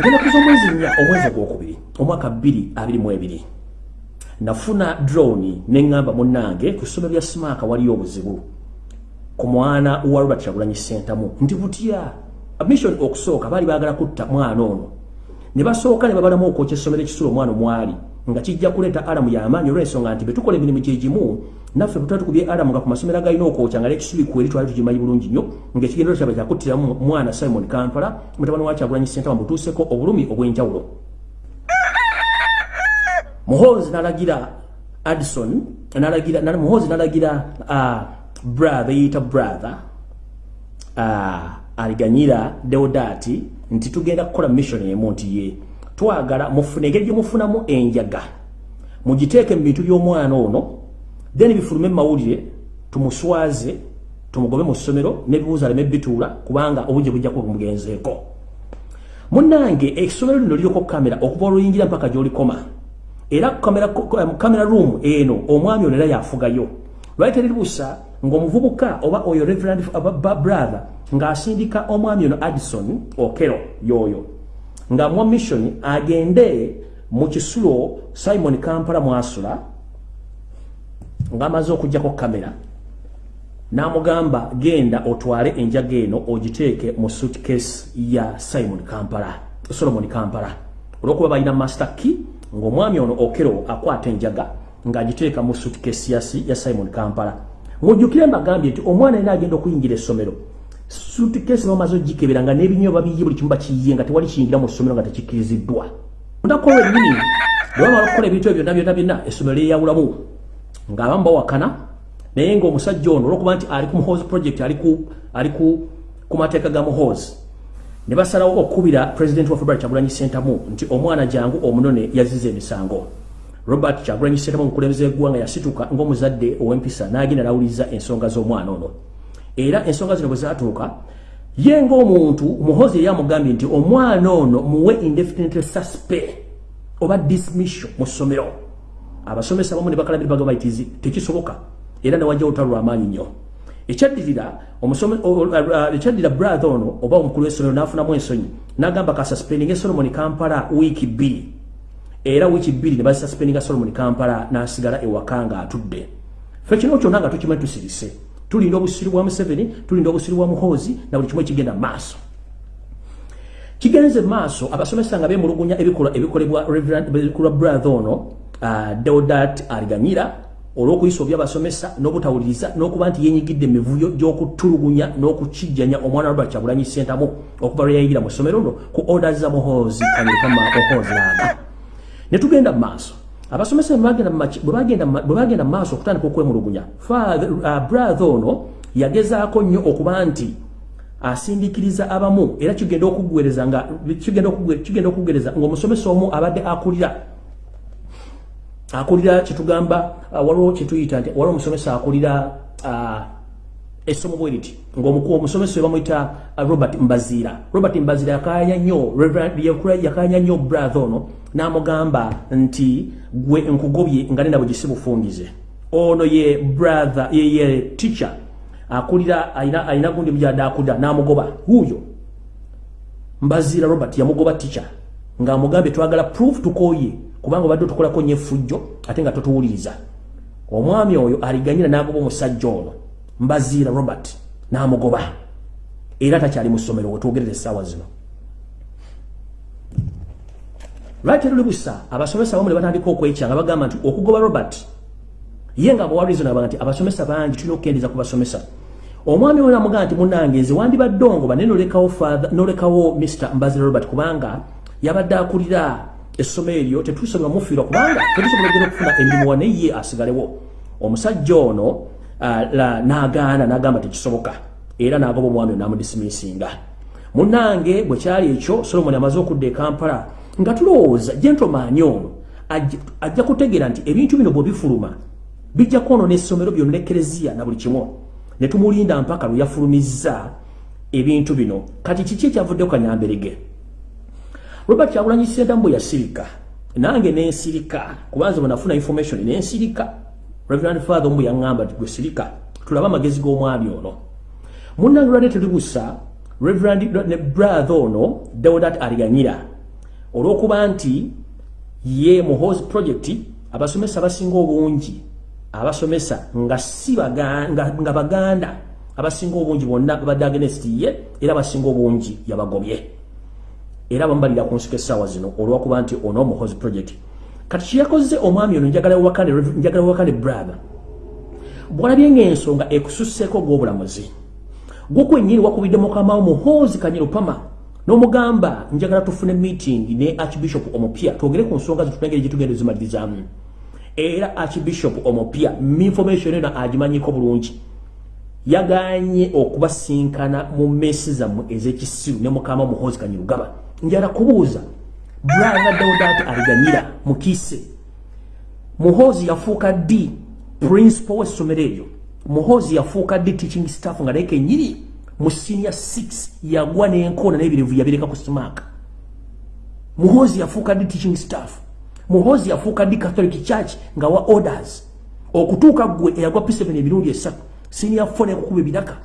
ngenda kuza omwezi nnya omwezi ogwokubiri omwaka 222 nafuna drone neŋŋamba munnange ku ssomero lya simaaka waliyo obuzibu. Ku mwana wa robert kyagulanyi sentamu nti butya? Mission okusooka baali baagala kutta mwana ono. Ne basooka ne babalamu okwokya essomero ekisulo omwana omwali nga kijja kuleeta alamu y'amaanyi olw'ensonga nti betukola emirimu gyegimu naffe bwe tuba tukubye alamu nga ku masomero agalina okwokya nga lekisubi kweri twali tugimanyi bulungi nnyo ng'ekigendero kyabwe kyakuttiramu mwana simon kampala mutabani wa kyagulanyi sentamu butuuseko obulumi obw'enjawulo. Muhozi nalagira addison muhozi nalagira uh, brother yita brother aliganyira deodati nti tugenda kukola mission emu nti ye twagala mufune engeri gye mufunamu enjaga. Mugiteeke mu bintu by'omwana ono then bifulume mawulire tumuswaze tumugobe mu ssomero n'ebibuuzo aleme bituula kubanga obungi bujja kuba bumugenzeeko munnange essomero lino liriko kamera okuva oluyingira mpaka gy'olikoma. Era kamera kamera room eno omwami ono era yafugayo. Lwali teriribusa ng'omuvubuka oba oyo reverend brother ng'asindika omwami ono addison okero yoyo ng'amuwa mission agende mu kisulo simon kampala mwasula ng'amaze okugjako kamera n'amugamba genda otwale enjaga eno ogiteeke mu suitcase ya simon kampala solomon kampala. Olw'okuba balina master key ng'omwami ono okero akwata enjaga ng'agiteeka mu suitcase ya simon kampala. Ng'ojjukire mbagambye nti omwana yena agenda okuyingira essomero suitcase bamaze ogikebera nga n'ebinywa babiye buli kimu bakiyiye nga tewali kiyingira mu ssomero nga tekikkiriziddwa ondakola ennyini bwe bamala okukola ebintu ebyo byonna byonna byonna essomero lyeyawulamu ng'abamu bawakana naye ng'omusajja ono olwokuba nti ali ku muhozi project ali ku mateeka ga muhozi ne basalawo okukubira pulezidenti wa february kyagulanyi sentamu nti omwana jangu omunone yaziza emisango. Robert kyagulanyi sentamu omukulembeze w'eggwanga yasituka ng'omuzadde ow'empisa n'agenda n'awuliriza ensonga z'omwana ono era ensonga zino bwe zaatuuka ye ng'omuntu muhozi yali amugambye nti omwana ono muwe indefinite suspe oba dismission mu ssomero. Abasomesa bamu ne bakalabira bagamba itizi tekisoboka era newajja olutalo lw'amaanyi nnyo. Ekyaddirira ekyaddira brother ono oba omukulu w'essomero n'afunamu ensonyi n'agamba kasuspendinga solomon kampala wiiki bbiri. Era wiiki bbiri ne bazisuspendinga solomon kampala n'asigala ewaka nga atudde fe kino kyonna nga tukimanyi tusirise tulinda obusiru bwa museveni tulinda obusiru bwa muhoozi na buli kimu ekigenda maaso. Kigenze maaso abasomesa nga bemulugunya ebikolebwa ebikolebwa brother ono uh, deodat aliganyira olw'okuyisa obyabasomesa n'obutawuliriza n'okuba nti yenyigidde emivuyo gy'okutulugunya n'okukijjanya omwana robert kyagulanyi sentamu okuva lwe yayingira mu ssomero no ku orders za muhoozi kanyekama muhoozi naaga ne tugenda mu maaso abasomesa bwe bagenda mu maaso okutandika okwemulugunya brother ono yagezaako nnyo okuba nti asindikiriza abamu era kigenda okuggwereza nga kigenda okuggwereza ng'omusomesa omu abadde akulira. Akulira kyetugamba waliwo kyetuyita nti waliwo omusomesa akulira essomo bwe riti ng'omukulu omusomesa we bamuyita robert mbaziira robert mbaziira yakanya nnyo yakanya nnyo brother ono n'amugamba nti gwe nkugobye nga nenda bwe gisi bufungize ono ye brother ye, ye teacher akulira alina gundi mujadde akulira n'amugoba. Huyo mbaziira robert yamugoba teacher ng'amugambye twagala proof tukoye kubanga obadde otukolako nnyo effujjo ate nga totuwuliriza. Omwami oyo aliganyira n'agoba omusajja ono mbaziira robert n'amugoba. Era takyali mu ssomero wetwogerera essaawa zino. Lwaki luli busa abasomesa bamu ne batandika okwekyanga bagamba nti okugoba robert ye nga bwawalizonaba nti abasomesa bangi tulina okukendeeza ku basomesa. Omwami ono amugamba nti munange nze wandibadde ongoba naye nolekawo mr mbaziira robert kubanga yabadde akulira essomo eryo tetusobola mufiirwa kubanga tetusobola ogenda okufuna emirimu wa naye ye asigalewo. Omusajja ono n'agaana n'agamba tekisoboka era n'agoba omwami n'amudisimisinga munnange bwe kyali ekyo solomoni amaze okudda e kampala nga tulowooza gentlemaani ono ajja kutegeera nti ebintu bino bwe bifuluma bijja kwonoona essomero byonna ekkereziya na buli kimu ne tumulinda mpaka lwe yafulumizza ebintu bino kati kiki ekyavuddeku kanyamberege robert kyagulanyi sentamu bwe yasirika nange nensirika kubanza bwenafuna information nensirika reverend father omu yaŋŋamba nti gwe sirika tulabe amagezi g'omwami ono. Munnange lwadde tuli busa reverend ne brother ono deodat aliganyira olw'okuba nti ye muhozi project abasomesa basinga obungi abasomesa nga si nga, baganda abasinga obungi bonna babadde against ye era abasinga obungi yabagobye. Era bamubalira ku nsuka essaawa zino olw'okuba nti ono muhozi project kati kyeyakoze omwami ono njagala wakane brother. Bwolabye ngaensonga ekususseeko gw'obulamuzi gwe kwennyini wakubidde mukamawo muhozi kanyirupama n'omugamba njagala tufune meeting ne archbishop omupya twogere ku nsonga zitutengere gitugenda zimalirizamu era archbishop omupya information eno agimanyiko bulungi. Yaganye okubasinkana mu mesi zammwe ez'ekisiru ne mukama muhozi kanyirugaba njala kubuuza bradawodati aliganyira mukiise muhozi yafuuka ddi principal w'essomero eryo. Muhozi yafuuka ddi teaching staff nga naye kenyini mu senior 6 yagwa n'enkoona n'ebirevu yabireka ku smaaka muhozi yafuuka ddi teaching staff. Muhozi yafuuka ddi catholic church nga wa orders. Okutuuka gwe eyagwa p7 emirundi esatu senior 4 ekukuba ebiraka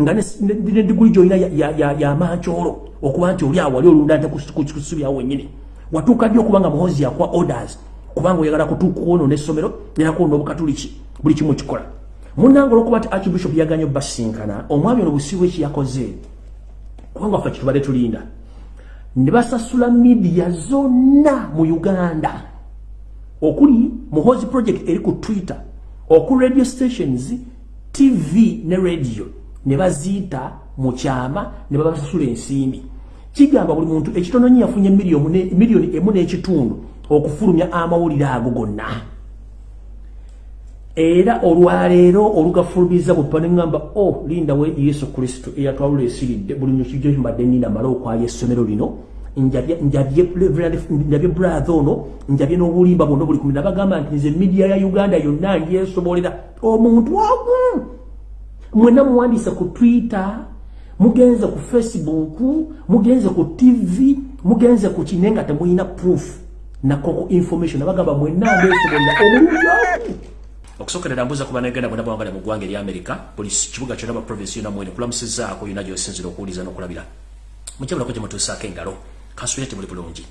nga ne diguli gyolina yamankyolo okuba nti oli awali olunda nte kusubyawo wenyini watuuka ddi okuba nga muhozi yakwa orders? Kubanga oyagala kutuukaono n'essomero nerakuona obukatuliki buli kimu kikola munanga olwokuba ti archbishop yaganye basinkana omwami ono busiibwa ekiyakoze kubanga waffe kitubadde tulinda. Ne basasula midiya zonna mu uganda. Okuli muhozi project eri ku twitter oku radio stations tv ne radio ne baziyita mu kyama ne babasasula ensimbi. Kigamba buli muntu ekitononyi yafunye miliyoni emu n'ekitundu okufulumya amawulire ago gonna. Era olwaleero olugafulumiza bwepa neŋŋamba o oh, linda we yesu kristo eyatwalula esiridde. Buli nyo kijo kimbadde nina male okwaya essomero lino njabye brathe ono njabye n'obulimba bwonna buli kumi nabagamba nti nze midiya ya uganda yonna ndyesobolera omuntu wagu mwena muwandiise ku twitter mugenze ku facebook mugenze ku tv mugenze ku kine nga temulina proof. Nakoko information. Nabagamba mwena ndesobolera omulungi wagu okusokerera mbuza kuba negenda bwena bwangala mu ggwanga eryamerica buli kibuga kyonna ba provinsi yonna mwene kulamusizaako yonna gyosinzira okuwuliza n'okulabira. Mukyabulako gye mutuusaako engalo kansubire temuli bulungi.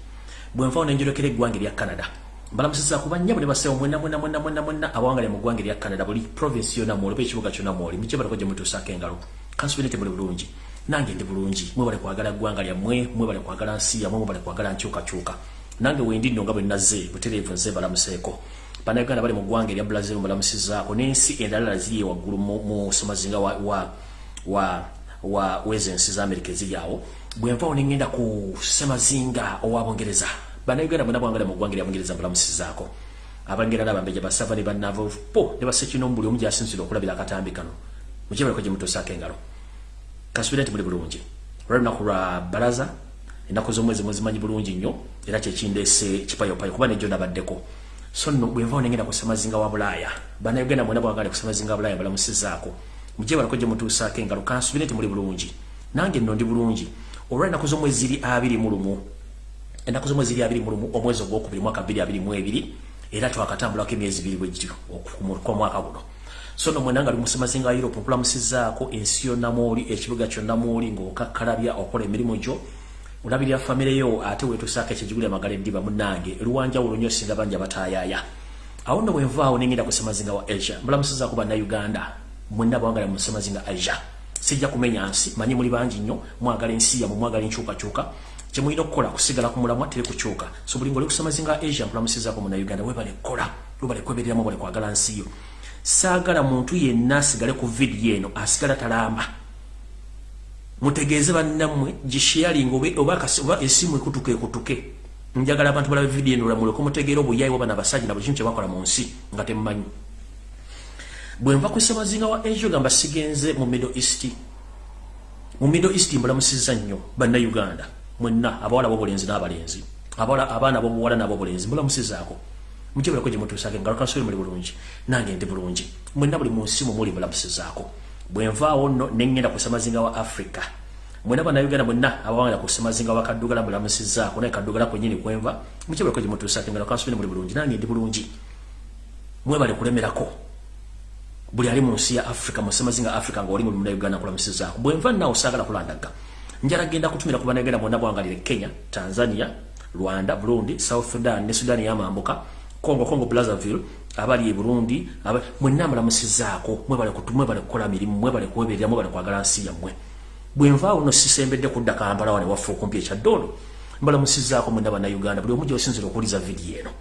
Bwenvaawo nenjolekera eggwanga erya canada mbalamusizaako bannya buli basewo mwena mwena mwena mwena mwena abawangala mu ggwanga erya canada buli provinsi yonna mwoli oba ekibuga kyonna mwoli mukyabulako gye mutuusaako engalo kansubire temuli bulungi nange ndi bulungi mwebale kwagala ggwanga lyammwe mwebale kwagala nsi yammwe mwebale kwagala nkyukakyuka nange wendi nno nga bwe nazze butereevu nze balamuseeko bannayuganda bali mu ggwanga erya brazil mbalamusizaako n'ensi endalala ziri waggulu mu somazinga wa, wa, wa, wa wezo ensi za amerika eziri awo bwenvaawo nengenda ku semazinga owa bungereza bannayuganda bonna bwangala mu ggwanga erya bungereza mbalamusizaako abangera nabambeja basava ne bannavo po ne basekino buli omu gyasinzira okulabira akatambi kano. Mukibaleko gye mutuusaako engalo. Kasubira nti muli bulungi. Olwalunaku lwa baraza ennaku z'omwezi muzimanyi bulungi nnyo era kyekindeese kipayopayo kuba nejjo nabaddeko so nno bwenvaawo nengenda ku semazinga wa bulaaya bannayuganda mwena bwagala ku semazinga wa bulaaya balamusizaako mujebalako gye mutuusaako engalo kansubire nti muli bulungi. Nange nno ndi bulungi. Olwa ennaku z'omwezi ziri abiri mu lumu ennaku z'omwezi ziri abiri mu lumu omwezi ogwokubiri mwaka bbiri abiri mu ebiri era twakatambulako emyezi ibiri bwegityo kwa mwaka guno. So no mwena nga ali musemazinga wa europe nkulamusizaako ensi yonna mwoli ekibuga kyonna mwoli ng'okakkalabya okola emirimu gyo. Olabirira famire yo ate wetusaako ekijiguli amagala eddiba munange luwanjawulo nnyo singa bangi abatayaya awo nno bwenvaawo nengenda ku semazinga wa asia mbulamusizaako bannauganda mwenna bawangala mu semazinga asia. Sijja kumenya nsi manyi muli bangi nnyo mwagala ensi yamwe mwagala enkyukakyuka kyemulina okukola kusigala ku mulamwa tere kukyuka. So buli ngaoli ku semazinga asia mpulamusizaako munnauganda webale kukola lubale kwebereramu bale kwagala nsi yo. Saagala muntu yenna asigale ku vidiyo eno asigala talamba. Mutegeeze bannammwe gisharing oba esimu ekutuke ekutuke. Njagala abantu balaba vidiyo eno lamuleko mutegeera obuyayi wabana abasajja na buli kintu kyebakola mu nsi nga temmanyi. Bwenva ku semazinga wa asia gamba sigenze mu middle east. Mu middle east mbulamusiza nnyo bannauganda mwenna abawala bobulenzi n'abalenzi. Abaana bobuwala n'abobulenzi mbulamusizaako mukyebalako gyemutuusako engalo kansoli muli bulungi nange ndi bulungi. Mwenna buli mu nsi mumuli mbulamusizaako bwenvaawo nno nengenda ku semazinga wa africa. Mwena bannayuganda mwenna abawangala ku semazinga wa kaddugala mbulamusizaako naye kaddugala kwenyini kwenva mukyebalako gyemutuusako engalo kansoli muli bulungi nange ndi bulungi. Mwebale kulemerako buli ali mu nsi ya africa mu semazinga africa nga oli mu munauganda nkulamusizaako bwenva naawe saagala kulandaga njala genda kutumira ku bannayuganda mwena bwangalire kenya tanzania rwanda burundi south sudan ne sudan yamambuka congo congo brazzaville abali e burundi mwenna mulamusizaako mwebale kukola mirimu mwebale kweberera mwebale kwagala nsi yammwe. Bwenvaawo no sisembedde kudda kampala wane waffe okumpi ekyaddoolo mbalamusizaako mwenna bannauganda buli omu gyosinzira okuwuliza vidiyo eno.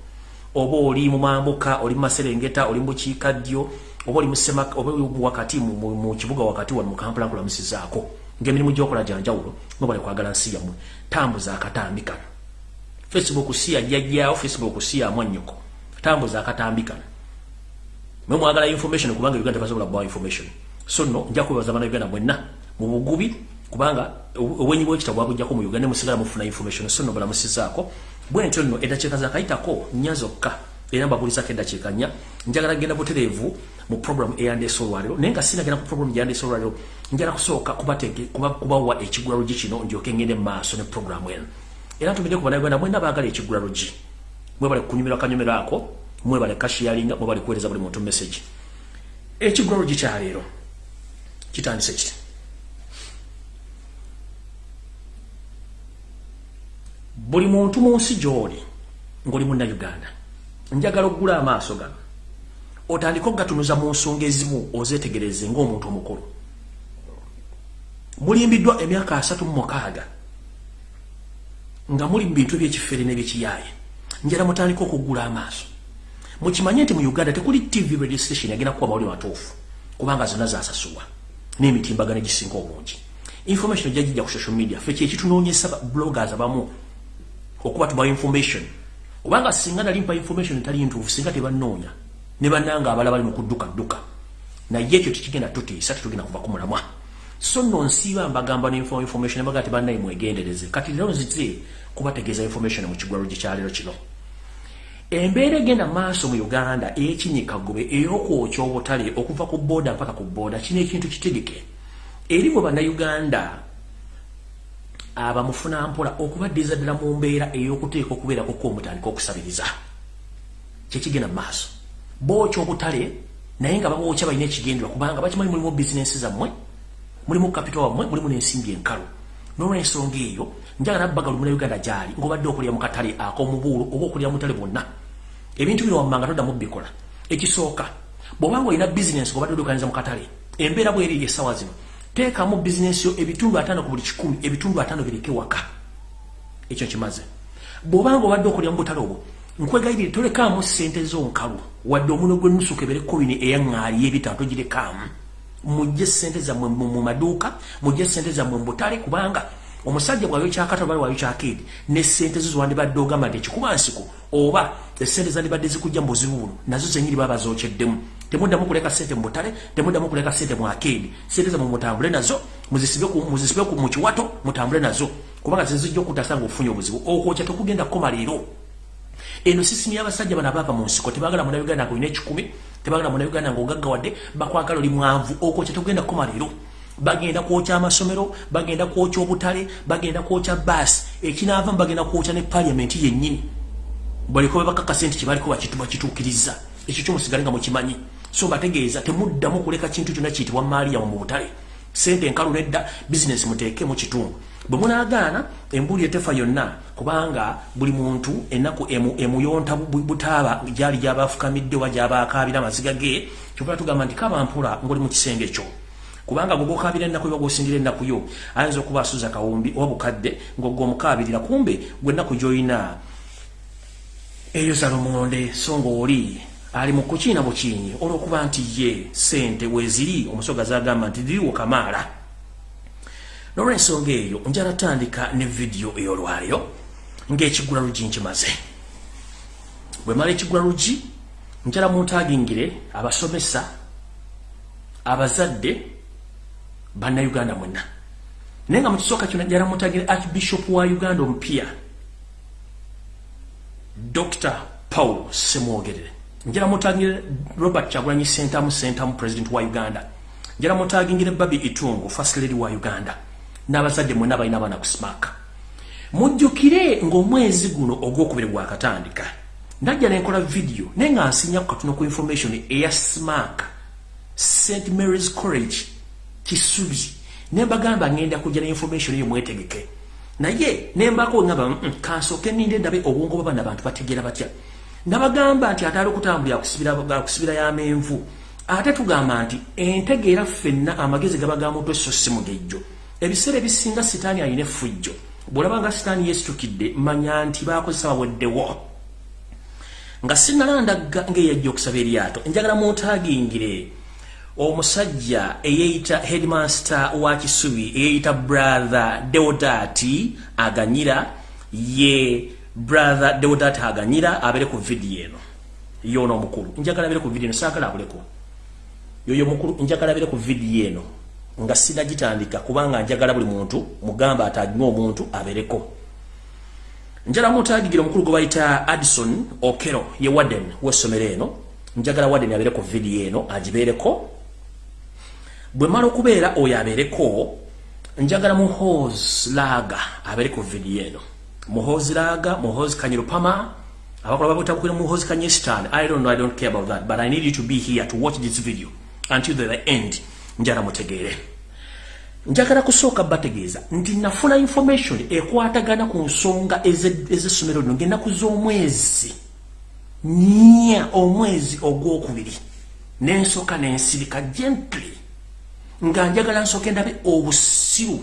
Oba oli mumambuka oli mumaserengeta oli mubukiikaddyo oba oli wakati mu kibuga wakati wano mukampala nkulamusizaako ngaemirimu gyokola gyanjawulo mwebale kwagala nsi yammwe. Tambuza akatambi kano. Facebook si yajjajjaawo facebook si yamwannyoko tambuza akatambi kano. Mwe mwagala information kubanga uganda tebasobola kubawa information. So no nja kubebaza bana uganda mwenna mu bugubi kubanga obwenyi bwekitabo bwabujjako mu uganda musigala mufuna information. So no balamusizaako. Bwentyo nno eddakiika zakayitako nnya zokka. Era mbabuulizako eddakiika nnya. Njagala genda butereevu mu program eyandeesa olwaliro naye nga sinagenda ku program gyandeesa olwaliro njala kusooka kubawa ekigulalugi kino ndyoke ngende mu maaso ne program eno. Era ntumidde ku bannayuganda mwena baagala ekigulalugi mwebale kunyumira akanyumiro ako mwebale kashiyalinga mwebale kuweereza buli muntu message. Ekigulalugi kyaleero kitandise kiti. Buli muntu mu nsi gy'oli ng'oli munnayuganda njagala okugula amaaso gano otandika okugatunuza mu nsonga ezimu ozeetegereze ng'omuntu omukulu. Mulimbiddwa emyaka asatu mu mukaaga nga muli mu bintu ebyekifere n'ebyekiyaaye. Njala mutandika okugula amaaso. Mukimanye nti mu uganda tekuli tv radio station yagenda kuba mawuli matuufu kubanga zonna zasasulwa n'emitimbagano egisinga obungi. Information jajijja ku social media fe kyekitunoonyesa bloggers abamu okuba tubawa information. Obanga singa nali mpa information etali ntuufu singa tebanoonya ne bannanga abala bali mu kudduka dduka naye ekyo tekigenda tutiisa tetugenda kuva ku mulamwa. So nno nsiiba mbagamba information mbaga ti bannaye mwegendereze. Kati lero nzize kubategeeza information mu kigwalo gikyaleero kino. Embeera egenda maaso mu uganda ey'ekinyikagobe ey'okwokya obutale okuva ku booda mpaka ku booda kino ekintu kitegeke. Eri bwe bannayuganda abamufuna mpola okubaddiza ddala mu mbeera ey'okuteeka okubeerako kwomutandika okusabiriza. Kyekigenda maaso bookya obutale naye nga babookya balina ekigendera kubanga bakimanyi mulimu bizinensi zammwe mulimu kapito wammwe mulimu n'ensimbi enkalu. N'olwensonga eyo njagala bbaga lumuna uganda gyali ng'obadde okulira mu katale ak'omubuulo oba okulira mu tale bonna ebintu bino wammanga toddamu bikola. Ekisooka bw'obanga olina bizinensi ng'obadde oddukaniza mu katale embeera bweri essaawa zino teekamu bizinensi yo ebitundu ataano ku buli kikumi ebitundu ataano bireke waka. Ekyo kimaze. Bw'obanga obadde okulira mu butale obwo nkwegayirire tolekaamu ssente zonkalu wadde omuno gw'ennusuka ebere kobini eyaŋŋaali y'ebitaano togirekaamu mujje ssente zammwe mu maduuka mujje ssente zammwe mu butale kubanga omusajja bwayo kyakata bali wayo kyakeedi ne ssente zo ziwandibadde ogamba nti ekikuba nsiko oba essente zandibadde zikujja mu buzibu buno nazo zenyini baba zokyeddemu temuddamu kuleka ssente mu butale temuddamu kuleka ssente mu akeedi. Ssente zammwe mutambule nazo muzisibe mu kiwato mutambule nazo. Kubanga zizijja okutasa nga ofunye obuzibu. Okwokya tekugenda kukoma leero eno sisimu y'abasajja bano abaava mu nsiko tebagala munayuganda nga olina ekikumi tebagala munayuganda nga ogaggawadde bakwagala oli mwanvu okwokya tekugenda kukoma leero. Bagenda kwokya amasomero bagenda kwokya obutale bagenda kwokya baasi ekinaavamu bagenda kwokya ne paliamenti yennyini. Baliko bebakakase nti kyebaliko bakituukiriza. Ekyo kyomusigale nga mukimanyi. So bategeeza temuddamu kuleka kintu kyonna kiyitibwa maaliyamu mu butale. Sente enkalu nedda bizinesi muteeke mu kitundu bwe munaagaana embuli etefa yonna kubanga buli muntu ennaku emuyonta butaaba gyali gyabafukamidde oba gyabakaabira amaziga ge kyova tugamba nti kabampula ngaoli mu kisenge ekyo kubanga gogokabira ennaku yo gosindira ennaku yo ayinza okuba asuza kawumbi oba bukadde ng'ogwo omukabirira kumbe gwe ennaku gy'olina eyo zalomonde so ng'oli ali mu kukiina bukiinyi olw'okuba nti ye sente weziri omusoga zagamba nti diriwo kamaala n'olwensonga eyo njala tandika ne vidiyo ey'olwaliro ng'ekigula lugi nkimaze. Bwe mala ekigula lugi njala muntagingire abasomesa abazadde bannayuganda mwenna. Naye nga mukisooka kyona njala muntagire archbishop wa uganda omupya dr paul semwogerere njala mutagingire robert kyagulanyi sentamu sentamu president wa uganda. Njala mutagingire babi itungu first lady wa uganda n'abazadde mwena balina abaana ku smaaka mujjukire ng'omwezi guno ogwokubiri gwakatandika najja nenkola vidiyo naye nga nsinya ku katono ku information eya smaak st marys college kisubi. Ne mbagamba ngenda kujja ne information eyo mwetegeke. Naye nembako ngamba mm, mm, kansooke ninde ndabe obwongo bwabana bantu bategeera batya? Nabagamba nti ate ali okutambulira akusibira yamenvu ate tugamba nti entegeera ffenna amagezi gaba ga mutwe so si mugejjo ebiseera ebisinga sitaani alina effujjo. Bwolaba nga sitaani yeesitukidde manya nti bakozesa baweddewo nga sinnalandagga ngaeyajja okusaba eryato. Njagala muntagingire omusajja eyeyita headmaster wa kisubi eyeyita brother deodati aganyira ye brother deodati aganyira abere ku vidiyo eno. Yono omukulu. Njagala abere ku vidiyo eno saagala abuleko yoyo mukulu njagala abere ku vidiyo eno nga sinagitandika kubanga njagala buli muntu mugamba atagiwe omuntu abereko njala mutagigira omukulu gwe bayita addison okero ye warden w'essomero eno. Njagala warden abeere ku vidiyo eno agibeereko. Bwe mala okubeera oyo abeereko njagala muhos laaga abeere ku vidiyo eno. Muhos laaga muhos kanyirupama abakola babutabukira muhos kanyestan i don't know i don't care about that but i need you to be here to watch this video until the end. Njala mutegeere njagala kusooka bategeeza nti nafuna information ekwatagana ku nsonga ez'essomero lino. Ngaennaku z'omwezi nya omwezi ogwokubiri. Nensooka nensirika gently. Nga njagala nsooka endabe obusiru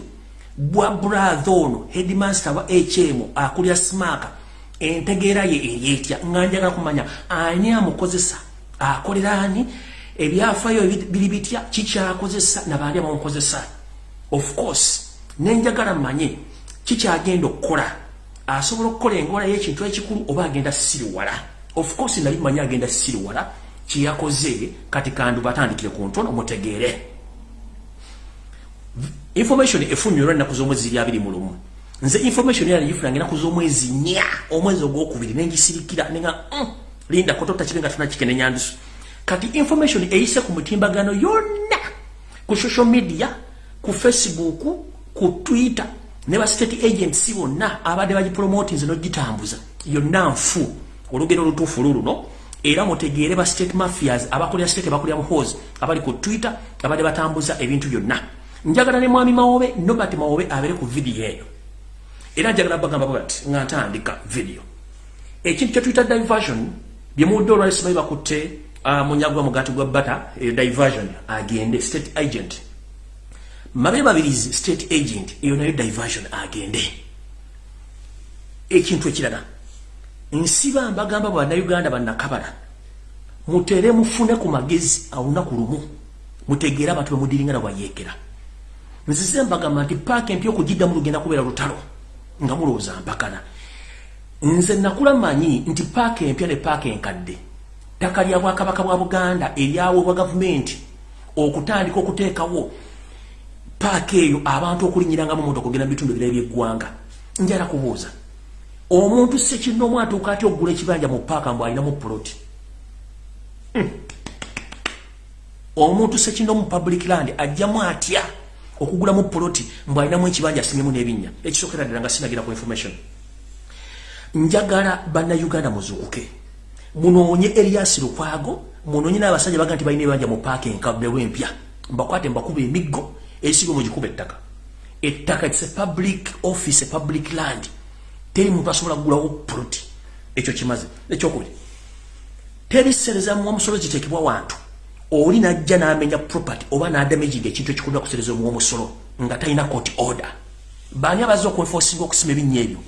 bwa brathe ono headmaster wa hm akulya smaaka entegeera ye eryetya. Nga njagala kumanya ani amukozesa? Akolera ani? Ebyafayo biri bitya? Kikyakozesa nabaani abamukozesa of course nenjagala manye kikyagenda okukola. Asobola okukola engola y'ekintu ekikulu oba agenda siriwala of course nali manye agenda siriwala kyeyakoze kati kandu batandikire ku ntono mutegeere. Information efunyirwa ennaku z'omwezi ziri abiri mu lumu. Nze information era negifunanga ennaku z'omwezi nya omwezi ogwokubiri nengisirikira nenga mm, linda kotota kibenga tuna kikenenyandisu kati information eyise ku mutimbagano yonna ku social media ku facebook ku twitter ne ba state agents bonna abadde bagipromoting zino gitambuza yonna nfu. Olugero olutuufu luluno era mutegeere ba state mafias abakolera state bakolera muhos abali ku twitter abadde batambuza ebintu byonna. Njagala ne mwami mawobe nobert mawobe abere ku vidiyo eyo era njagala bagamba bati nga ntandika video. Ekintu kye twitter diversion byemuwudde olwalisimayi bakutte uh, munyagwa mugati gwa bata e, diversion agende state agent mabe babirizi state agent eyo nayo diversion agende. Ekintu ekirala nsiba mbagamba bannayuganda bannakabala mutere mufune ku magezi olunaku lumu mutegeere abantu bemudiringana bwayekera nzize mbagamba nti paaka empya okugiddamu lugenda kubeera lutalo nga mulowooza mpakana. Nze nakula manyi nti paaka empya ne paaka enkadde ttaka lya bwakabaka bwa buganda eryaweebwa gavumenti okutandika okuteekawo paaka eyo abantu okulinyiranga mu motoka ogenda mubitundu ebirala byeggwanga njala kubuuza omuntu sekinomu atuuka atya okugula ekibanja mu paaka mbw alinamu puloti hmm. omuntu sekinomu public land ajjamu atya okugulamu puloti mbw alinamu ekibanja asimyemu n'ebinnya? Ekisookera ddala nga sinagira ku information. Njagala bannayuganda muzuukuke. Munoonye Elias Lukwago munoonye n'abasajja baga nti balina ebanja mu paaka enkabbewo empya. Mbakwate mbakuba emiggo esigo mugikuba ettaka. Ettaka it's a public office a public land. Teri muntu asobola kugulawo puloti ekyo kimaze ekyokubiri. Terisereza mu omusolo gitekebwa wantu. Oli najja n'amenya property oba n'adamaginga ekintu ekikundwa kusereza omu omusolo nga talina court order. Baani abazza okwenforcinga okusima ebinnya ebyo?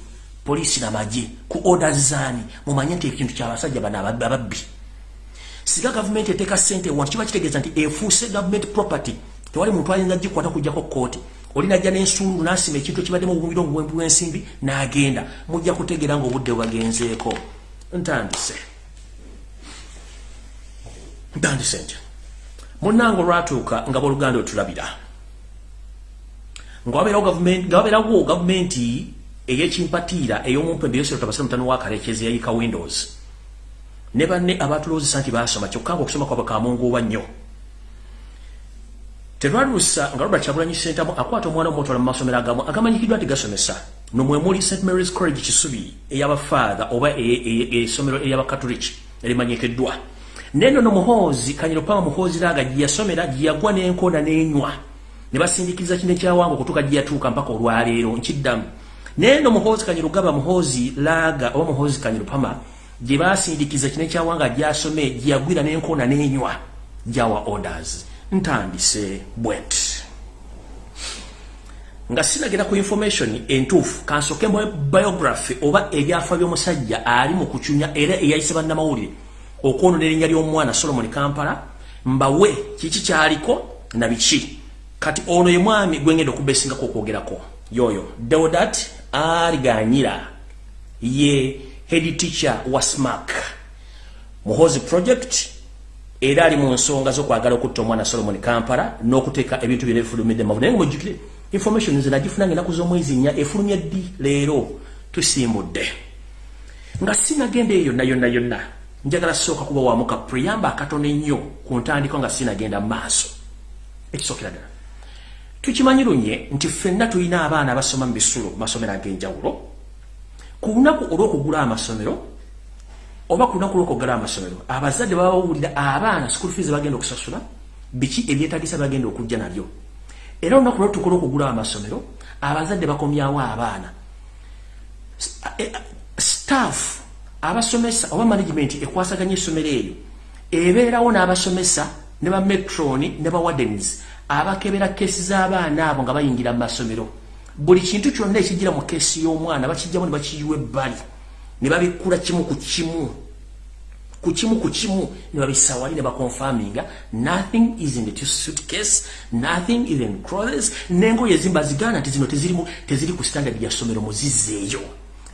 Polisi na maji ku orders zani mumanye nti ekintu kya basajja bana ababbi siga government eteka sente wantu kiba kitegeeza nti efuuse government property tewali muntu ayinza gikwata kujjako kooti oli najja n'ensuulu n'asima ekintu ekibaddemu obubumbiro obuwembu bw'ensimbi n'agenda. Mujja kutegeera ng'obudde bwagenzeeko. Ntandise. Ntandise nti munnanga olwatuuka nga boluganda otulabira nga wabeerawo gavumenti eyekimpatiira ey'omumpembe yosero tabasira mutano wa kalekezi yayika windows. Ne banne abatuloozesa nti basoma kyokka nga okusoma kwabwe kamunguuba nnyo terwaluusa nga robert kyagulanyi sentamu akwata omwana omutwala mu masomero agamu agamanyikiddwa nti gasomesa nomwemuli st marys college kisubi ey'abafaatha oba essomero ery'abakatoliki erimanyikiddwa neno nomuhoozi kanyiropama muhoozi laaga gye yasomera gye yagwa n'enkoona n'enywa. Ne basindikiriza kino ekyawanga okutuuka gye yatuuka mpaka olwaleero nkiddamu. Naye no muhoozi kanyirugaba muhoozi laaga oba muhoozi kanyirupama gye basindikiza kino ekyawanga gyasome gyeyagwira n'enkoona n'enywa. Gyawa orders ntandise bwet. Nga sinagenda ku information entuufu kansoke biography oba ebyafa by'omusajja ali mu kucunya era eyayise bannamawulire okwonona erinnya ly'omwana solomon kampala mbawe kiki kyaliko na biki? Kati ono ye mwami gwengenda okubesingako okwogerako. Yoyo deodat aliganyira ye head teacher wa smack muhozi project era ali mu nsonga z'okwagala okutta omwana solomon kampala n'okuteeka ebintu byona ebifulumidde mavu naye nga mujjukire information nze nagifunanga enaku z'omwezi nnya efulumya ddi leero? Tusiimudde. Nga sinagenda eyo yonna yonna yonna njagala sooka kuba wamuka preyamba akatono ennyo ku ntandiko nga sinagenda mu maaso. Ekisookera ddala. Tukimanyi lunye nti ffenna tulina abaana abasoma mu bisulo masomero ag'enjawulo. Ku lunaku olw'okugula amasomero oba ku lunaku olw'okugula amasomero abazadde baba bawulira abaana school fees bagenda okusasula biki ebyetagisa bagenda okujja nabyo? Era olunaku lwo tukola okugula amasomero abazadde bakomyawo abaana. E, staff abasomesa oba management ekwasaganya essomero eyo ebeerawo n'abasomesa ne ba metroni ne ba wardens abakebera kesi z'abaana abo nga bayingira mu masomero. Buli kintu kyonna ekigira mu kesi y'omwana bakijjamu ne bakiyiwa ebbali ne babikkula kimu ku kimu. Ku kimu ku kimu ne babisawali ne bakonfaminga. Nothing is in the suitcase nothing is in clothes. Nengoye ezimba zigana nti zino tezirimu teziri ku standard ya somero muzizeeyo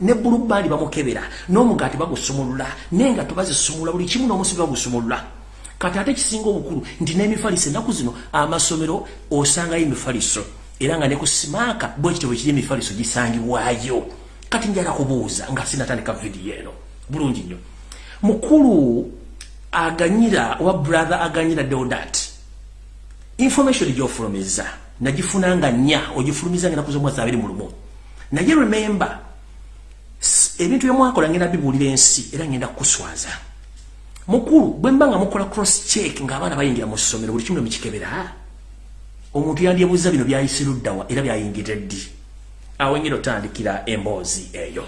ne bulubali bamukebera n'omugaati bagusumulula. Nenga tubazisumula buli kimu n'omusibi bagusumulula. Kati ate kisinga obukulu nti n'emifaliso ennaku zino amasomero osangayo emifaliso. Era nga ne ku simaaka bwekityo bwe kiri emifaliso gisangibwayo kati njala kubuuza nga sinatandika vidiyo eno bulungi nnyo. Mukulu aganyira wa brother aganyira deodat information gyofulumiza nagifunanga nnya ogifulumiza ngena kuzo mwezi abiri mu lumu. Naye remember ebintu byemwakola ngenda bibuulira ensi era ngenda kukuswaza. Mukulu bwe mba nga mukola cross check ng'abaana bayingira mu ssomero buli kimu nemukikebera omuntu yandyebuuza bino byayise luddawa era byayingire ddi awo engeri otandikira emboozi eyo.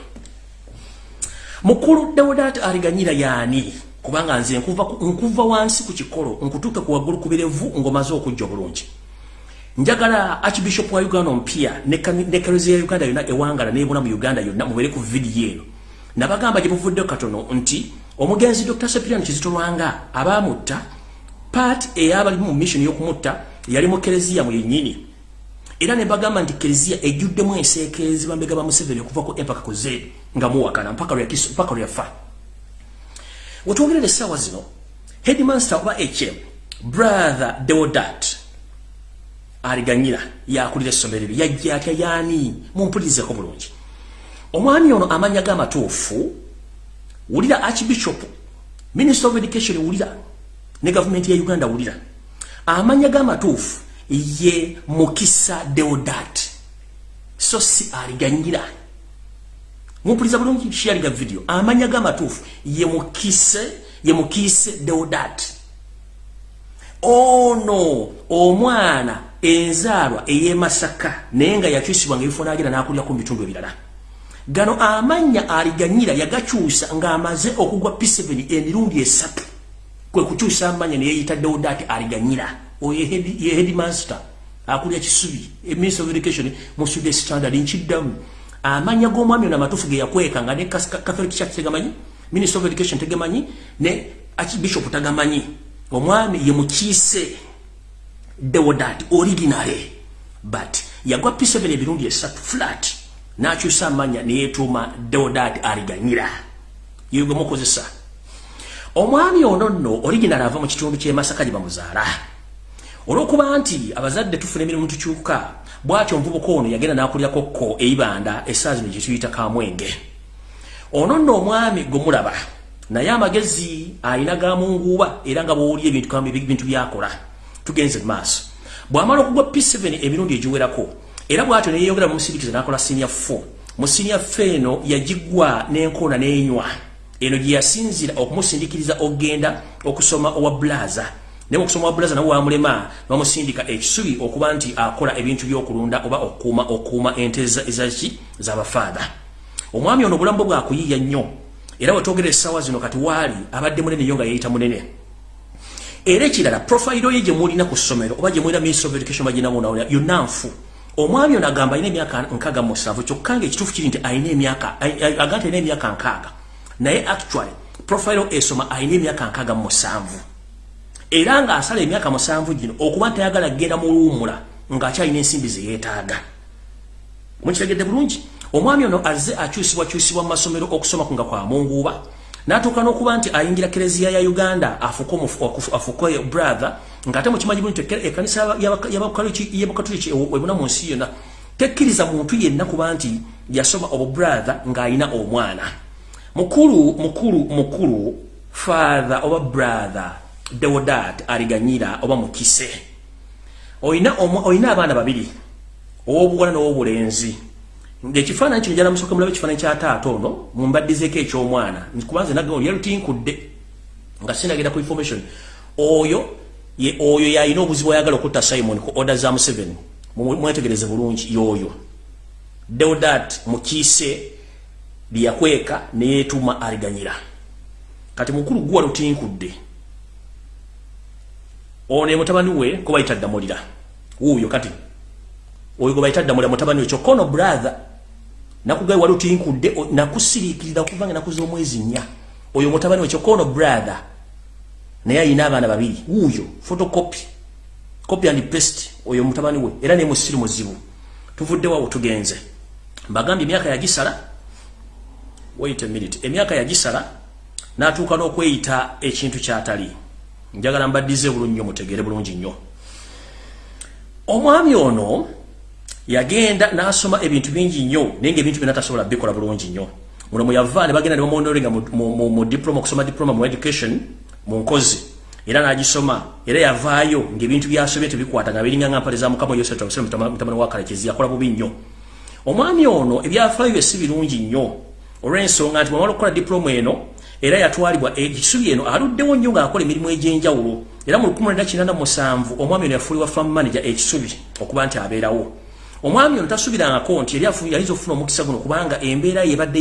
Mukulu deodat aliganyira yaani? Kubanga nze nkuva, nkuva wansi ku kikolo nkutuuke ku waggulu kubirevu ng'omaze okujja obulungi. Njagala archbishop wa uganda ompya ne kalezo ya uganda yonna ewangala nebona mu uganda yonna mubere ku vidiyo eno. Nabagamba gye buvudde katono nti omugenzi dr sepirian kizitolwanga abaamutta part eyabali mu mission y'okumutta yali mu kereziya mu yennyini era ne bagamba nti kereziya ejjuddemu enseekeezi bambega ba museveni okuva ku empaka ku zeedi nga muwakana mpaka lyakiso mpaka lyafa wetwogerera essaawa zino headmaster oba hm brother deodat aliganyira yakulira essomero ebyo yajja atya yaani? Mumpulizeko bulungi. Omwami ono amanya g'amatuufu wulira archbishop minister of education wulira ne gavumenti ya uganda wulira. Amanya g'amatuufu ye mukisa deodat. So si aliganyira mumpuliza bulungi sharinga video. Amanya g'amatuufu ye mukise ye mukise deodat. Ono omwana enzaalwa ey'emasaka naye nga yakyusibwa nga ebifo nagira n'akulira ku bitundu ebirala. Gano amannya aliganyira yagakyusa ng'amaze okugwa p7 emirundi esatu. Kwe kukyusa amanya neyeyita deodat aliganyira ye headmaster akulira kisubi minister of education mu sude standard nkiddamu amanya g'omwami ono amatuufu ge yakweka nga ne catholic church tegamanyi minister of education tegamanyi ne archbishop tagamanyi omwami ye mukiise deodat originale but yagwa p7 ebirundi esatu flat. N'akyusa amanya neyetuuma deodat aliganyira yegwe mukozesa. Omwami ono nno original ava mu kitundu ky'emasaka gye bamuzaala olw'okuba nti abazadde tufuna emirimu tukyuka bwatyo omuvubuka ono yagenda n'akulirako kko eyibanda essaazi no gyetuyita kamwenge. Ono nno omwami gwemulaba naye amagezi ayina gamunguuba era nga bwowulya ebintu byakola. Tugenze maaso. Bw'amala okugwa p7 emirundi egiwerako era bwatyo neyeyongera mumusirikiza n'akola senior 4 mu senior 4 eno yagigwa n'enkoona n'enywa. Eno gye yasinzira okumusindikiriza okgenda okusoma owa blaza ne okusoma wa brother nawe wamulema bamusindika ekisubi okuba nti akola ebintu by'okulunda oba okuuma okuuma ente ezaki z'abafaada omwami ono obulamu bwe bwakuyiiya nnyo era wetwogera essaawa zino kati waali abadde munene nnyo nga yeeyita munene. Era ekirala profayiro ye gye mulina ku ssomero oba gye mulina ministry of education baginamunawulira yonna nfu. Omwami ono agamba alina emyaka nkaaga musanvu kyokka nga ekituufu kiri nti alina emyaka aga nti alina emyaka nkaaga. Naye actually profayiro esoma alina emyaka nkaaga musanvu era ng'asala emyaka musanvu gino okuba ntayagala kgenda mu luwumula ng'akyalina ensimbi ze yeetaaga. Mukitegedde bulungi? Omwami ono azze akyusibwakyusibwa mu masomero okusoma kunga kwa munguuba n'atuuka n'okuba nti ayingira kereziya ya uganda afuke brother ng'ate mukimanyi bulungi ekanisa yabakatuliki ebuna mu nsi yonna tekkiriza muntu yenna kuba nti yasoma obu brother ng'ayina omwana. Mukulu mukulu mukulu father oba brother deodat aliganyira oba mukise. Oyina oyina abaana babiri owobuwala n'owobulenzi. Ngaekifaananyi kino jala musooka mulabe ekifaananyi kya taata ono mumbaddizeeko ekyomwana. Kubanze nagyalutinkude nga sinagenda ku information. Oyo oyo yalina obuzibu ayagala okutta simon ku order za museven mwetegereze bulungi yoyo. Deodat mukiise lyakweka neyeetuma aliganyira kati mukulu guwa lutinkudde ono e mutabani we kubayita ddamulira wuuyo kati. Oyo gwe bayita ddamulira mutabani we kyokka ono brother. Nakugaye wali otinkudde nakusiriikirira okuvanga enaku z'omwezi nnya. Oyo mutabani we kyokka ono brother. Naye ayina abaana babiri. Wuuyo photocopy. Copy and paste oyo mutabani we. Era naye musiri muzibu. Tuvuddewawo tugenze. Mbagambye emyaka yagisala wait a minute. Emyaka yagisala n'atuuka n'okweyita ekintu kyatali njagala mbaddize bulungi nnyo mutegere bulungi nnyo. Omwami ono yagenda n'asoma ebintu bingi nnyo naye ngaebintu byonna tasobola bikola bulungi nnyo. Muno muyava ne bagenda ne bamuondolenga mu diploma okusoma diploma mu education mu nkozi. Era n'agisoma era yavaayo ng'ebintu byasomye tebikwata nga biringa nga mpale za mukama yosef mutabani wa kalekezi yakola bubi nnyo. Omwami ono ebyafaayo bye si birungi nnyo olw'ensonga nti bwamala okukola diploma eno era yatwalibwa ekisubi eno aluddewo nnyo ng'akola emirimu egy'enjawulo. Era mu 1997 omwami ono yafuulibwa farm manager ekisubi okuba nti abeerawo. Omwami ono tasubirangako nti yali yaliza okufuna omukisa guno kubanga embeera yebadde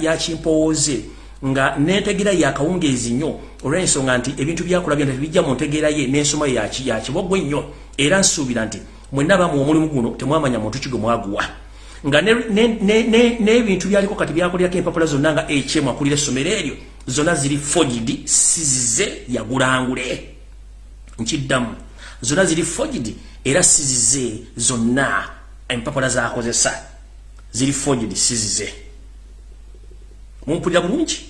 yakimpowooze nga nentegeera yakawungeezi nnyo olw'ensonga nti ebintu byakola byona tebijja mu ntegeera ye n'ensoma yakibogwe nnyo era nsuubira nti mwenna bamu omulimu guno temwamanya muntu ki gwe mwaguwa. Nga n'ebintu byaliko kati byakolerako empapula zonna nga hm akulira essomero eryo zonna ziri fogidi sizize yagulangule nkiddamu zonna ziri fogidi era sizize zonna empapula zakozesa ziri fogidi sizize. Mumpulira bulungi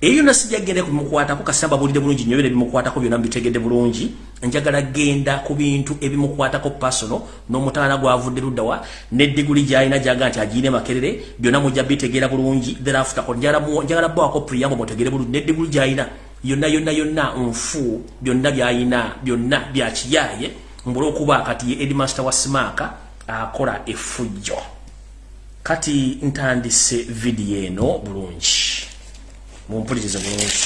eyo nasijja genda kubimukwatako kasamba bulide bulungi nyo bire bimukwatako byonna bitegedde bulungi. Njagala genda ku bintu ebimukwatako personal n'omutana gwavudde luddawa n'eddiguli gy'alina gyaga nti agiine makerere byonna mujja bitegeera bulungi. Thereafter ko njagala bwako priyambo mutegere bulungi. N'eddiguli gy'alina yonna yonna yonna nfu byonna by'alina byonna byakiyaye mbulwokuba kati ye edmaster wa simaaka akola effujjo. Kati ntandise vidiyo eno bulungi mumpulirize bulungi